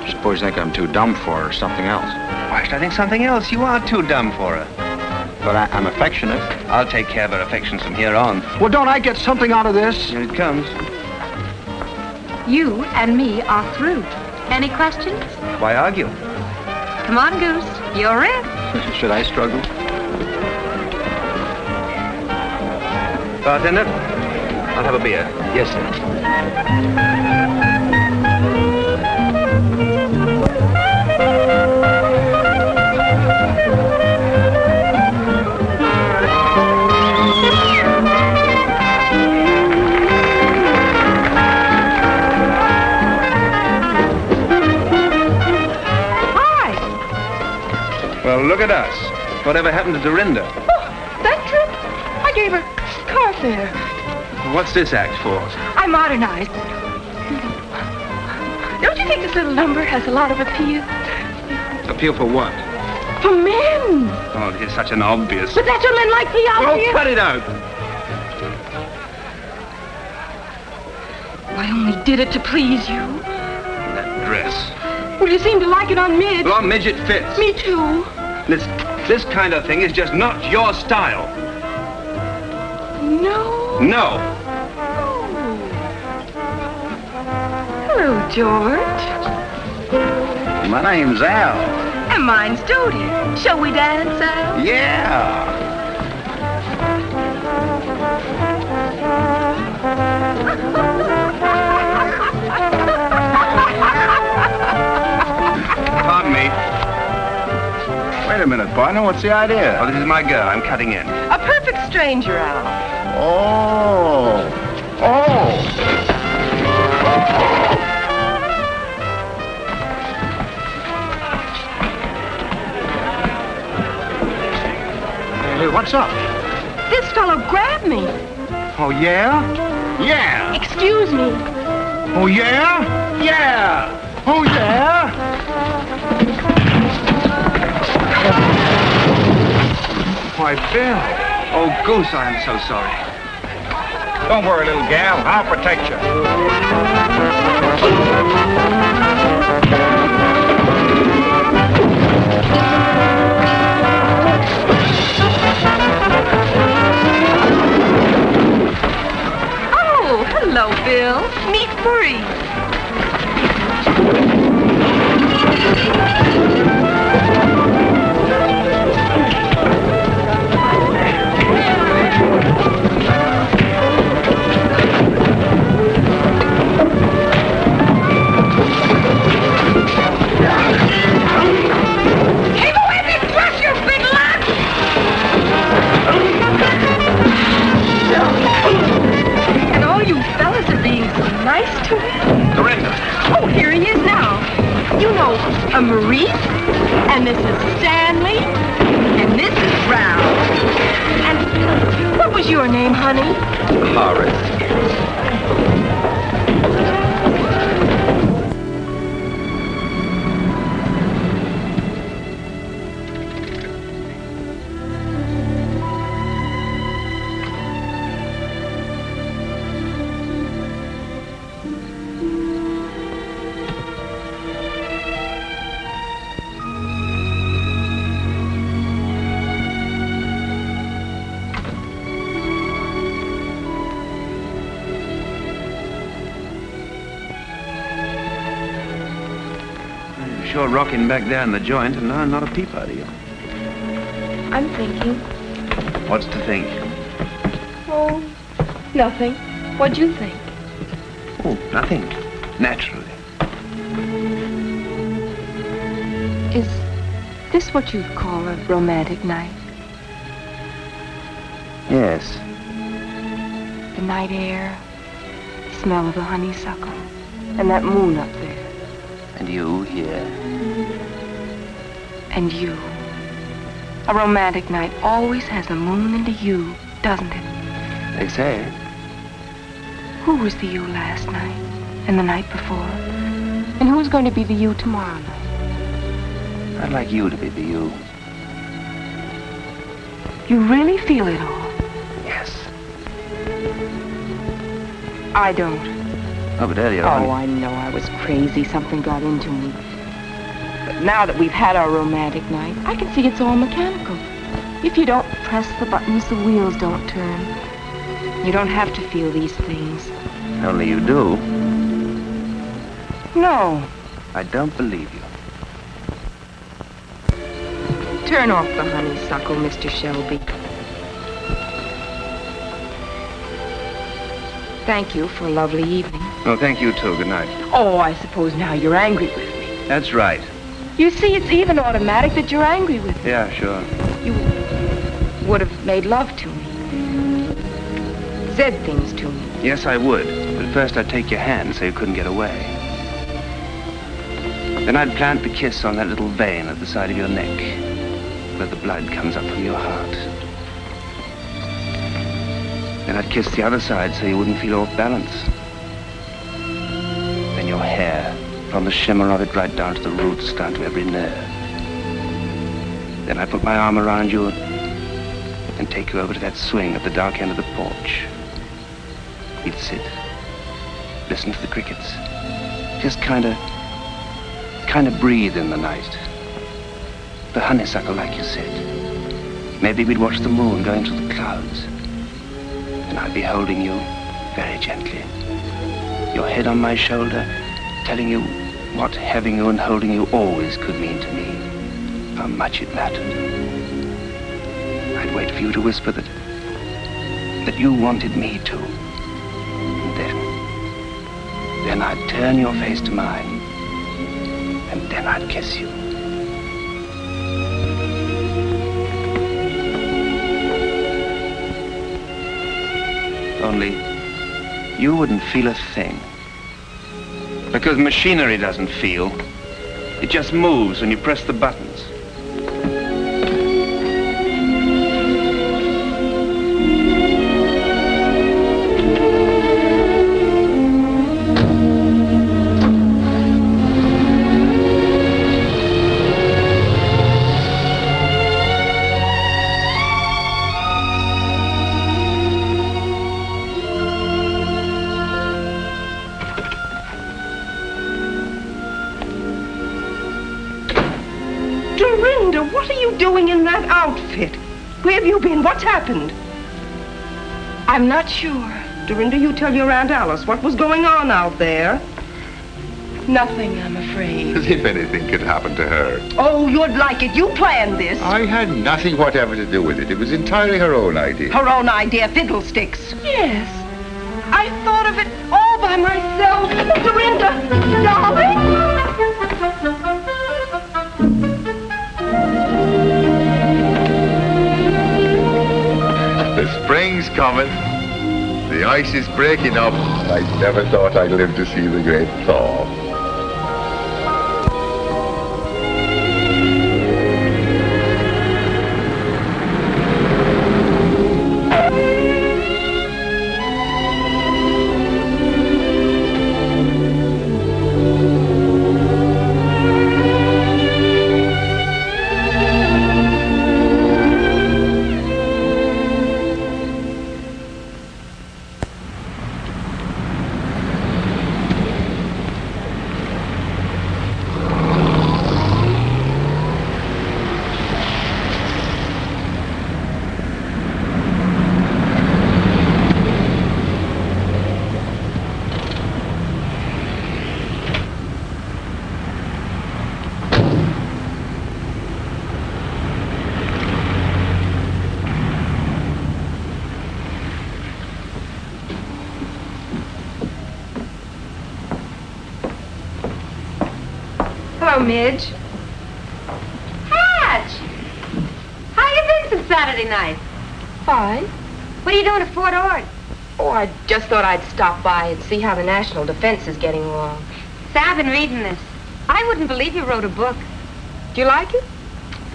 I suppose you think I'm too dumb for her or something else. Why should I think something else? You are too dumb for her. But I, I'm affectionate. I'll take care of her affections from here on. Well, don't I get something out of this? Here it comes. You and me are through. Any questions? Why argue? Come on, Goose. You're in. [laughs] Should I struggle? Bartender, I'll have a beer. Yes, sir. Look at us. Whatever happened to Dorinda? Oh, that trip? I gave her car fare. What's this act for? I modernized. Don't you think this little number has a lot of appeal? Appeal for what? For men. Oh, it's such an obvious... But that's what men like the Oh, obvious. cut it out. I only did it to please you. That dress. Well, you seem to like it on Midge. Well, midget fits. Me too. This, this kind of thing is just not your style. No. No. Hello, George. My name's Al. And mine's Dodie. Shall we dance, Al? Yeah. Pardon [laughs] Wait a minute, partner. What's the idea? Oh, this is my girl. I'm cutting in. A perfect stranger, Al. Oh. Oh. Hey, what's up? This fellow grabbed me. Oh, yeah? Yeah. Excuse me. Oh, yeah? Yeah. Oh, yeah? Why, Bill. Oh, Goose, I am so sorry. Don't worry, little gal. I'll protect you. Oh, hello, Bill. Meet Marie. A Maurice, and this is Stanley, and this is Ralph. And what was your name, honey? Horace. Rocking back there in the joint, and now I'm not a peep out of you. I'm thinking. What's to think? Oh, nothing. What'd you think? Oh, nothing. Naturally. Is this what you'd call a romantic night? Yes. The night air, the smell of the honeysuckle, and that moon up there, And you here. And you. A romantic night always has a moon into you, doesn't it? They say. Who was the you last night and the night before? And who's going to be the you tomorrow night? I'd like you to be the you. You really feel it all. Yes. I don't. Oh, but earlier Oh. I know I was crazy. Something got into me. But now that we've had our romantic night, I can see it's all mechanical. If you don't press the buttons, the wheels don't turn. You don't have to feel these things. Only you do. No. I don't believe you. Turn off the honeysuckle, Mr. Shelby. Thank you for a lovely evening. Oh, thank you, too. Good night. Oh, I suppose now you're angry with me. That's right. You see, it's even automatic that you're angry with me. Yeah, sure. You would have made love to me. Said things to me. Yes, I would. But first I'd take your hand so you couldn't get away. Then I'd plant the kiss on that little vein at the side of your neck. where the blood comes up from your heart. Then I'd kiss the other side so you wouldn't feel off balance. Then your hair, from the shimmer of it right down to the roots, down to every nerve. Then I put my arm around you and take you over to that swing at the dark end of the porch. We'd sit, listen to the crickets, just kind of, kind of breathe in the night. The honeysuckle, like you said. Maybe we'd watch the moon going through the clouds. And I'd be holding you very gently. Your head on my shoulder, telling you what having you and holding you always could mean to me. How much it mattered. I'd wait for you to whisper that, that you wanted me to. And then, then I'd turn your face to mine. And then I'd kiss you. Only you wouldn't feel a thing. Because machinery doesn't feel. It just moves when you press the buttons. Have you been? What's happened? I'm not sure. Dorinda, you tell your Aunt Alice what was going on out there. Nothing, I'm afraid. As if anything could happen to her. Oh, you'd like it. You planned this. I had nothing whatever to do with it. It was entirely her own idea. Her own idea, fiddlesticks. Yes. I thought of it all by myself. Dorinda, darling. Spring's coming. The ice is breaking up. I never thought I'd live to see the great thaw. By and see how the national defense is getting along. Say, I've been reading this. I wouldn't believe you wrote a book. Do you like it?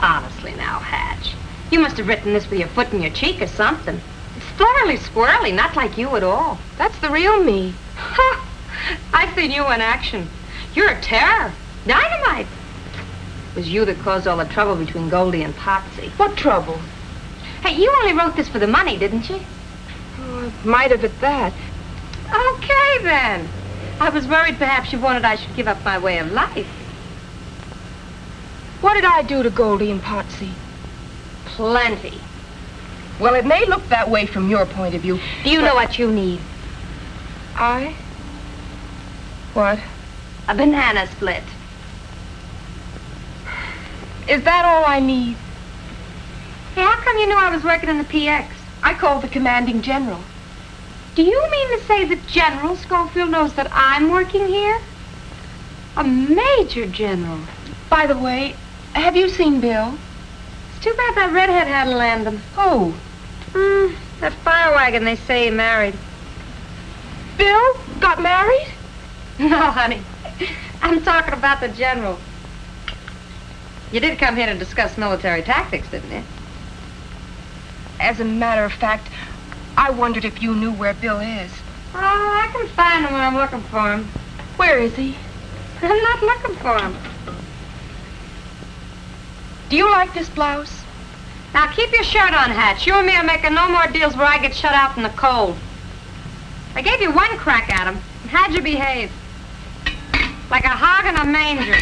Honestly now, Hatch. You must have written this with your foot in your cheek or something. It's thoroughly squirrely, not like you at all. That's the real me. Ha! I've seen you in action. You're a terror. Dynamite. It was you that caused all the trouble between Goldie and Potsy. What trouble? Hey, you only wrote this for the money, didn't you? Oh, I might have at that. Okay, then. I was worried perhaps you wanted I should give up my way of life. What did I do to Goldie and Potsy? Plenty. Well, it may look that way from your point of view. Do you know what you need? I? What? A banana split. Is that all I need? Hey, how come you knew I was working in the PX? I called the commanding general. Do you mean to say that General Schofield knows that I'm working here? A major general. By the way, have you seen Bill? It's too bad that redhead had to land him. Who? Hmm, that fire wagon they say he married. Bill got married? [laughs] No, honey. I'm talking about the general. You did come here to discuss military tactics, didn't you? As a matter of fact, I wondered if you knew where Bill is. Oh, I can find him when I'm looking for him. Where is he? I'm not looking for him. Do you like this blouse? Now keep your shirt on, Hatch. You and me are making no more deals where I get shut out in the cold. I gave you one crack at him. How'd you behave? Like a hog in a manger.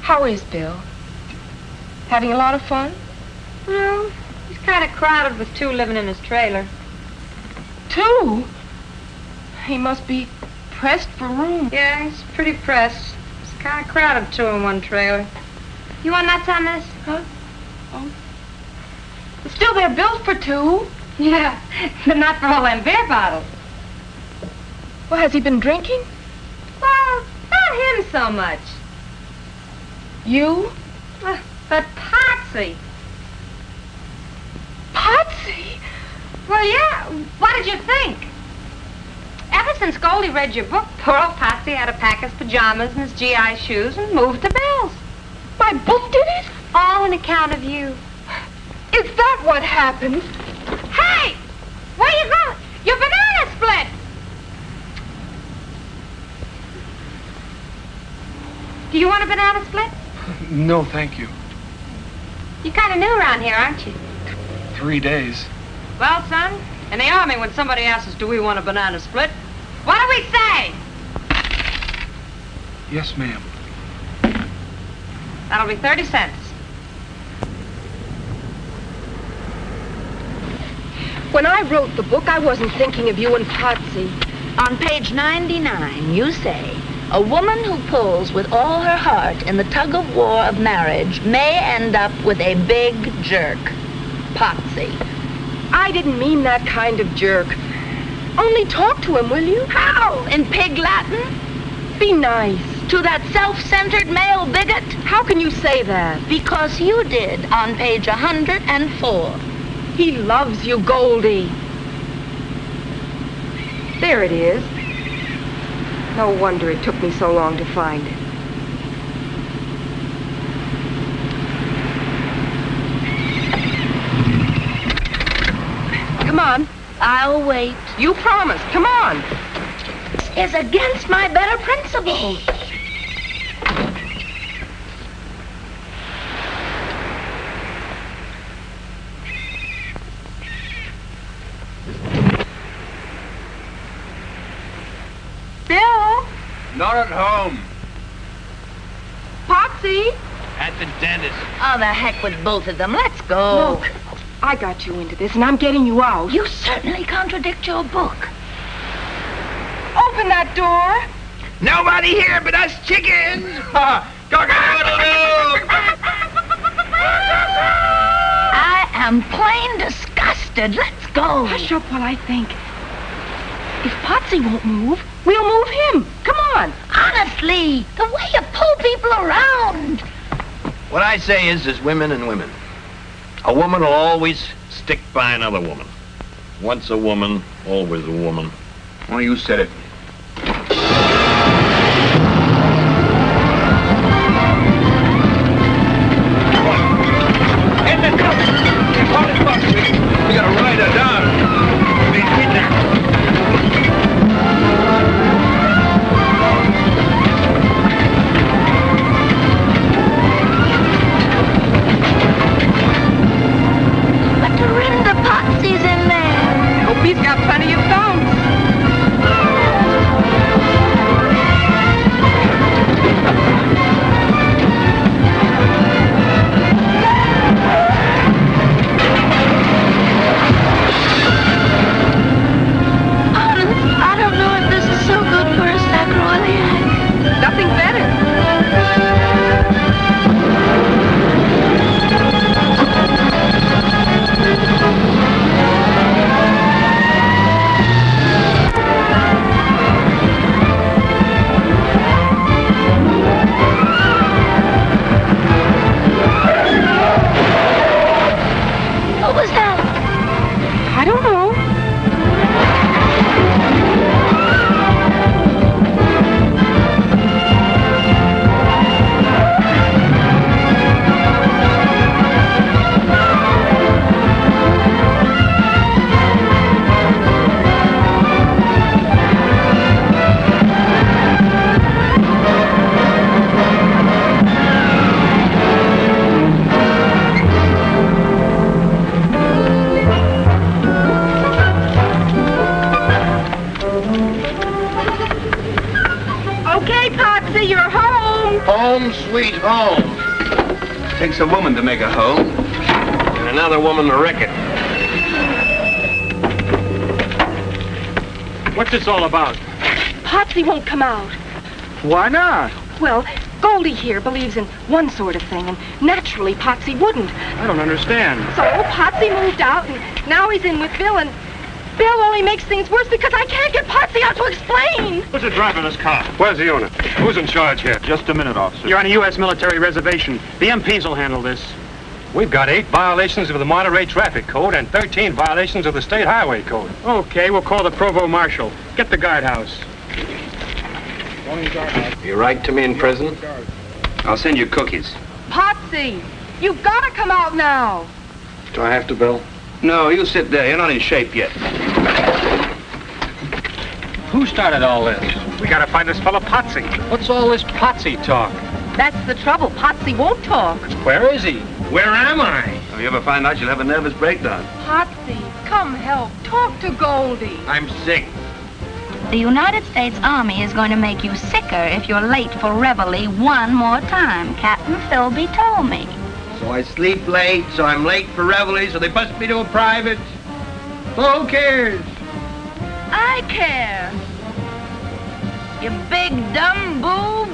How is Bill? Having a lot of fun? Well, he's kind of crowded with two living in his trailer. Two? He must be pressed for room. Yeah, he's pretty pressed. It's kind of crowded, two in one trailer. You want nuts on this? Huh? Oh. Still, they're built for two. Yeah, but not for all them beer bottles. Well, has he been drinking? Well, not him so much. You? Uh, but Potsy. Potsy? Well, yeah. What did you think? Ever since Goldie read your book, poor old Potsy had to pack his pajamas and his GI shoes and move to Bill's. My book did it? All on account of you. Is that what happened? Hey! Where you going? Your banana split! Do you want a banana split? No, thank you. You're kind of new around here, aren't you? Three days. Well, son, in the army, when somebody asks us, do we want a banana split, what do we say? Yes, ma'am. That'll be 30 cents. When I wrote the book, I wasn't thinking of you and Potsy. On page 99, you say, a woman who pulls with all her heart in the tug of war of marriage may end up with a big jerk. Potsy. I didn't mean that kind of jerk. Only talk to him, will you? How? In pig Latin? Be nice. To that self-centered male bigot? How can you say that? Because you did on page 104. He loves you, Goldie. There it is. No wonder it took me so long to find it. Come on. I'll wait. You promised. Come on. Is against my better principles. Bill? Not at home. Potsy? At the dentist. Oh, the heck with both of them. Let's go. Look, I got you into this, and I'm getting you out. You certainly contradict your book. Open that door. Nobody here but us chickens. [laughs] Cock-a-doodle-doo. I am plain disgusted. Let's go. Hush up while I think. If Potsy won't move, we'll move him. Come on. Honestly, the way you pull people around. What I say is, there's women and women. A woman will always stick by another woman. Once a woman, always a woman. Well, you said it. This all about? Potsy won't come out. Why not? Well, Goldie here believes in one sort of thing, and naturally Potsy wouldn't. I don't understand. So Potsy moved out, and now he's in with Bill, and Bill only makes things worse because I can't get Potsy out to explain. Who's the driver of this car? Where's the owner? Who's in charge here? Just a minute, officer. You're on a U.S. military reservation. The MPs will handle this. We've got eight violations of the Monterey Traffic Code and 13 violations of the State Highway Code. Okay, we'll call the Provost Marshal. Get the guardhouse. You write to me in prison? I'll send you cookies. Potsy, you've got to come out now. Do I have to, Bill? No, you sit there. You're not in shape yet. Who started all this? We gotta find this fellow Potsy. What's all this Potsy talk? That's the trouble. Potsy won't talk. Where is he? Where am I? If you ever find out, you'll have a nervous breakdown. Potsy, come help. Talk to Goldie. I'm sick. The United States Army is going to make you sicker if you're late for reveille one more time. Captain Philby told me. So I sleep late, so I'm late for reveille, so they bust me to a private. So who cares? I care. You big dumb boob.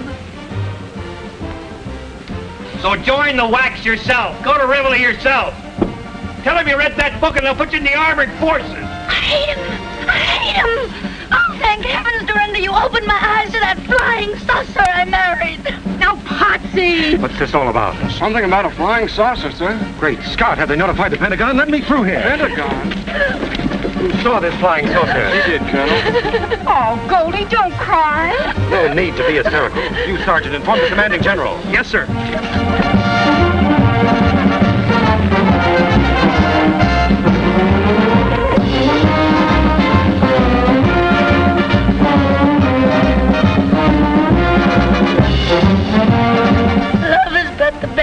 So join the WACs yourself. Go to reveille yourself. Tell them you read that book and they'll put you in the armored forces. I hate him. I hate him. Thank heavens, Dorinda, you opened my eyes to that flying saucer I married. Now, Potsy. What's this all about? Something about a flying saucer, sir. Great Scott, have they notified the Pentagon? Let me through here. Pentagon? Who saw this flying saucer? He did, Colonel. Oh, Goldie, don't cry. No need to be hysterical. You, Sergeant, inform the commanding general. Yes, sir.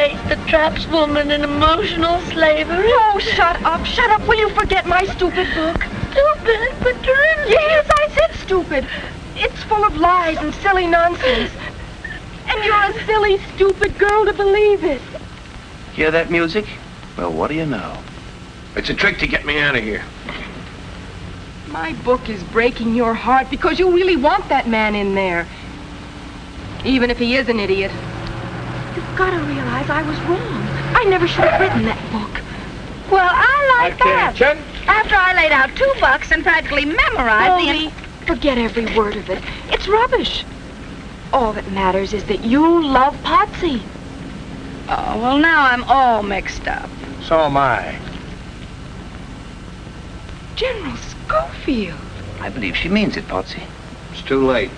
Is the that traps woman in emotional slavery. Oh, shut up. Shut up. Will you forget my stupid book? Stupid, but Dorinda. Yes, I said stupid. It's full of lies and silly nonsense. And you're a silly, stupid girl to believe it. Hear that music? Well, what do you know? It's a trick to get me out of here. My book is breaking your heart because you really want that man in there. Even if he is an idiot. You've got to realize I was wrong. I never should have written that book. Well, I like that. After I laid out two bucks and practically memorized the... Forget every word of it. It's rubbish. All that matters is that you love Potsy. Oh, well, now I'm all mixed up. So am I. General Schofield. I believe she means it, Potsy. It's too late.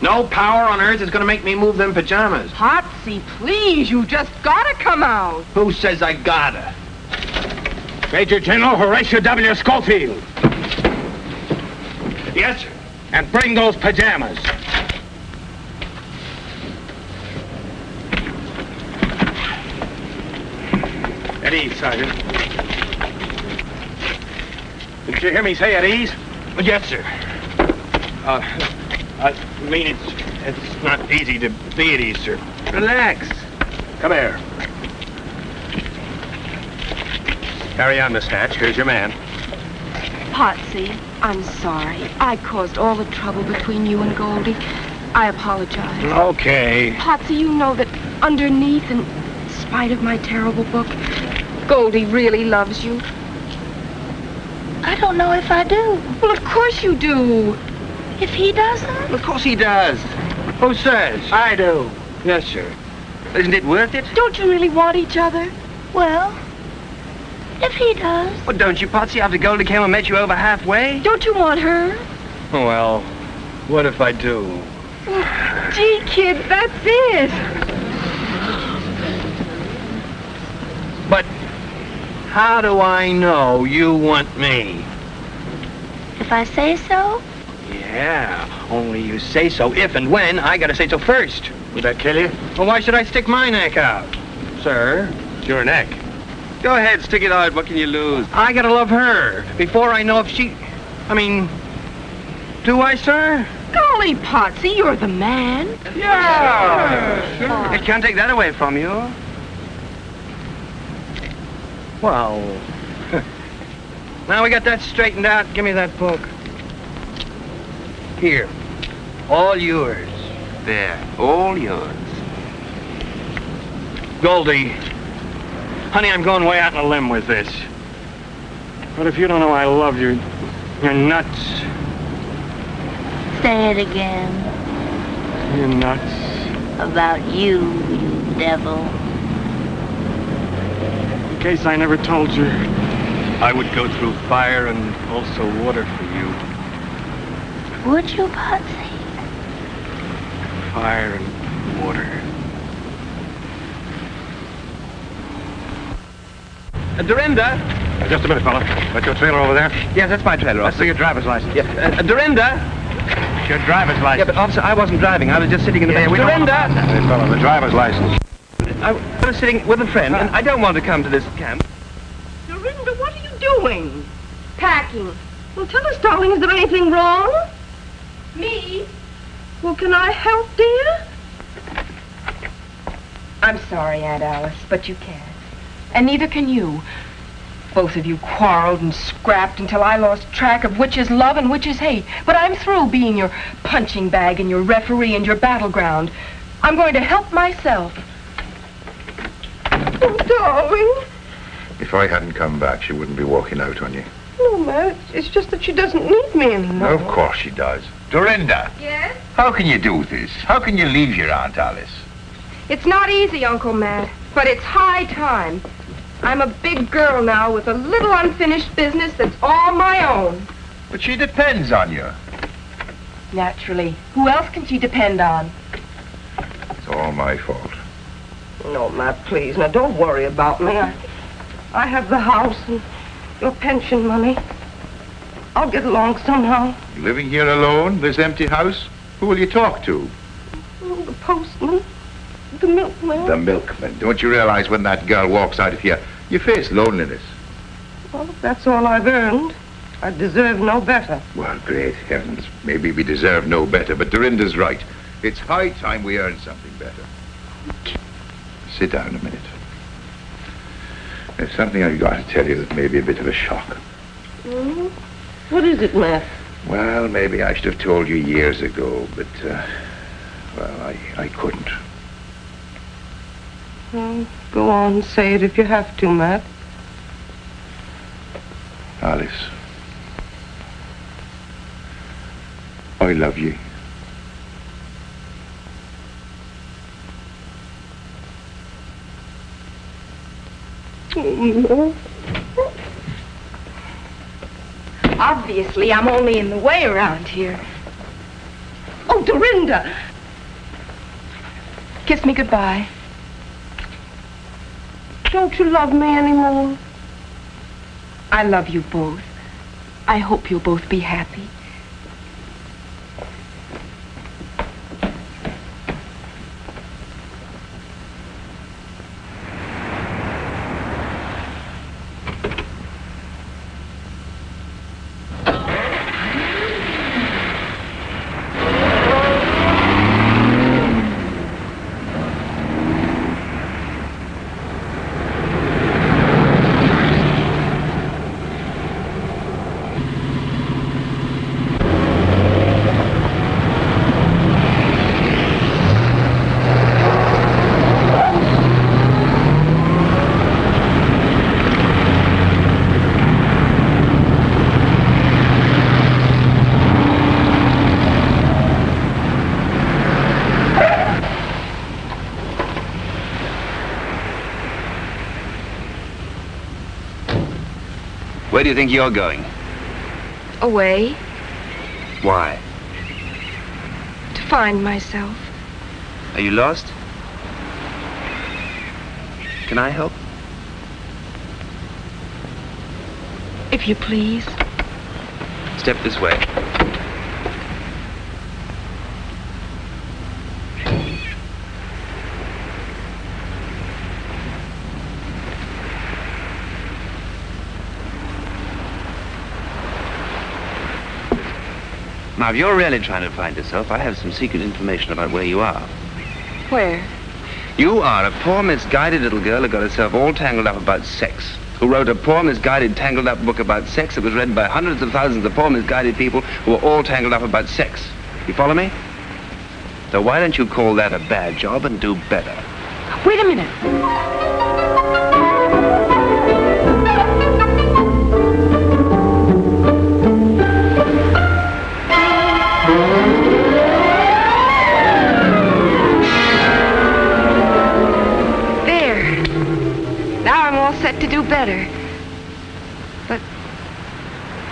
No power on earth is going to make me move them pajamas. Potsy, please, you just gotta come out. Who says I gotta? Major General Horatio W. Schofield. Yes, sir. And bring those pajamas. At ease, Sergeant. Did you hear me say at ease? Yes, sir. Uh, I mean, it's, it's not easy to be at ease, sir. Relax. Come here. Carry on, Miss Hatch. Here's your man. Potsy, I'm sorry. I caused all the trouble between you and Goldie. I apologize. Okay. Potsy, you know that underneath, in spite of my terrible book, Goldie really loves you. I don't know if I do. Well, of course you do. If he doesn't? Of course he does. Who says? I do. Yes, sir. Isn't it worth it? Don't you really want each other? Well, if he does. Well, don't you, Potsy, after Goldie came and met you over halfway? Don't you want her? Well, what if I do? [sighs] Gee, kid, that's it. But how do I know you want me? If I say so? Yeah, only you say so if and when I gotta say so first. Would that kill you? Well, why should I stick my neck out? Sir? It's your neck. Go ahead, stick it out. What can you lose? I gotta love her before I know if she... I mean, do I, sir? Golly, Potsy, you're the man. Yeah, i can't take that away from you. Well, [laughs] now we got that straightened out. Give me that book. Here. All yours. There, all yours. Goldie, honey, I'm going way out on a limb with this. But if you don't know I love you, you're nuts. Say it again. You're nuts. About you, you devil. In case I never told you, I would go through fire and also water for you. Would you, Potsy? Fire and water. Uh, Dorinda? Uh, just a minute, fella. That's your trailer over there? Yes, that's my trailer, Let's officer. see your driver's license. Yes. Uh, uh, Dorinda? Your driver's license. Yeah, but officer, I wasn't driving. I was just sitting in the Yeah, back. we know all Dorinda! about that. Hey, fella, the driver's license. I was sitting with a friend, and I don't want to come to this camp. Dorinda, what are you doing? Packing. Well, tell us, darling, is there anything wrong? Me? Well, can I help, dear? I'm sorry, Aunt Alice, but you can't. And neither can you. Both of you quarreled and scrapped until I lost track of which is love and which is hate. But I'm through being your punching bag and your referee and your battleground. I'm going to help myself. Oh, darling. If I hadn't come back, she wouldn't be walking out on you. No, Matt, it's just that she doesn't need me anymore. Of course she does. Dorinda, Yes? how can you do this? How can you leave your Aunt Alice? It's not easy, Uncle Matt, but it's high time. I'm a big girl now with a little unfinished business that's all my own. But she depends on you. Naturally. Who else can she depend on? It's all my fault. No, Matt, please. Now, don't worry about me. I, I have the house and your pension money. I'll get along somehow. Living here alone, this empty house? Who will you talk to? Oh, the postman, the milkman. The milkman. Don't you realize when that girl walks out of here, you face loneliness? Well, if that's all I've earned, I deserve no better. Well, great heavens. Maybe we deserve no better, but Dorinda's right. It's high time we earn something better. Sit down a minute. There's something I've got to tell you that may be a bit of a shock. Hmm? What is it, Matt? Well, maybe I should have told you years ago, but, uh, well, I, I couldn't. Well, go on, say it if you have to, Matt. Alice. I love you. Oh, Obviously, I'm only in the way around here. Oh, Dorinda! Kiss me goodbye. Don't you love me anymore? I love you both. I hope you'll both be happy. Where do you think you're going? Away Why? to find myself. Are you lost? Can I help? If you please. Step this way. Now, if you're really trying to find yourself, I have some secret information about where you are. Where? You are a poor, misguided little girl who got herself all tangled up about sex. Who wrote a poor, misguided, tangled up book about sex that was read by hundreds of thousands of poor, misguided people who were all tangled up about sex. You follow me? So why don't you call that a bad job and do better? Wait a minute. Set to do better. But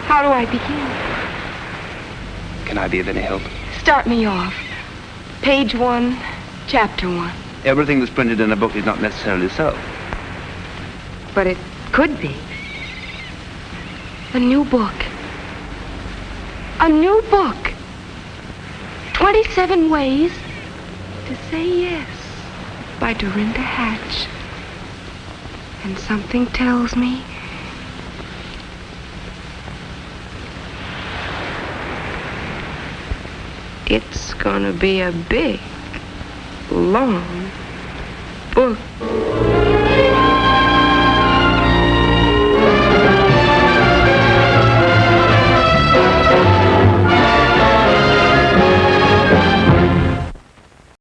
how do I begin? Can I be of any help? Start me off. Page one, chapter one. Everything that's printed in a book is not necessarily so. But it could be. A new book. A new book. 27 Ways to Say Yes by Dorinda Hatch. And something tells me it's gonna be a big, long book.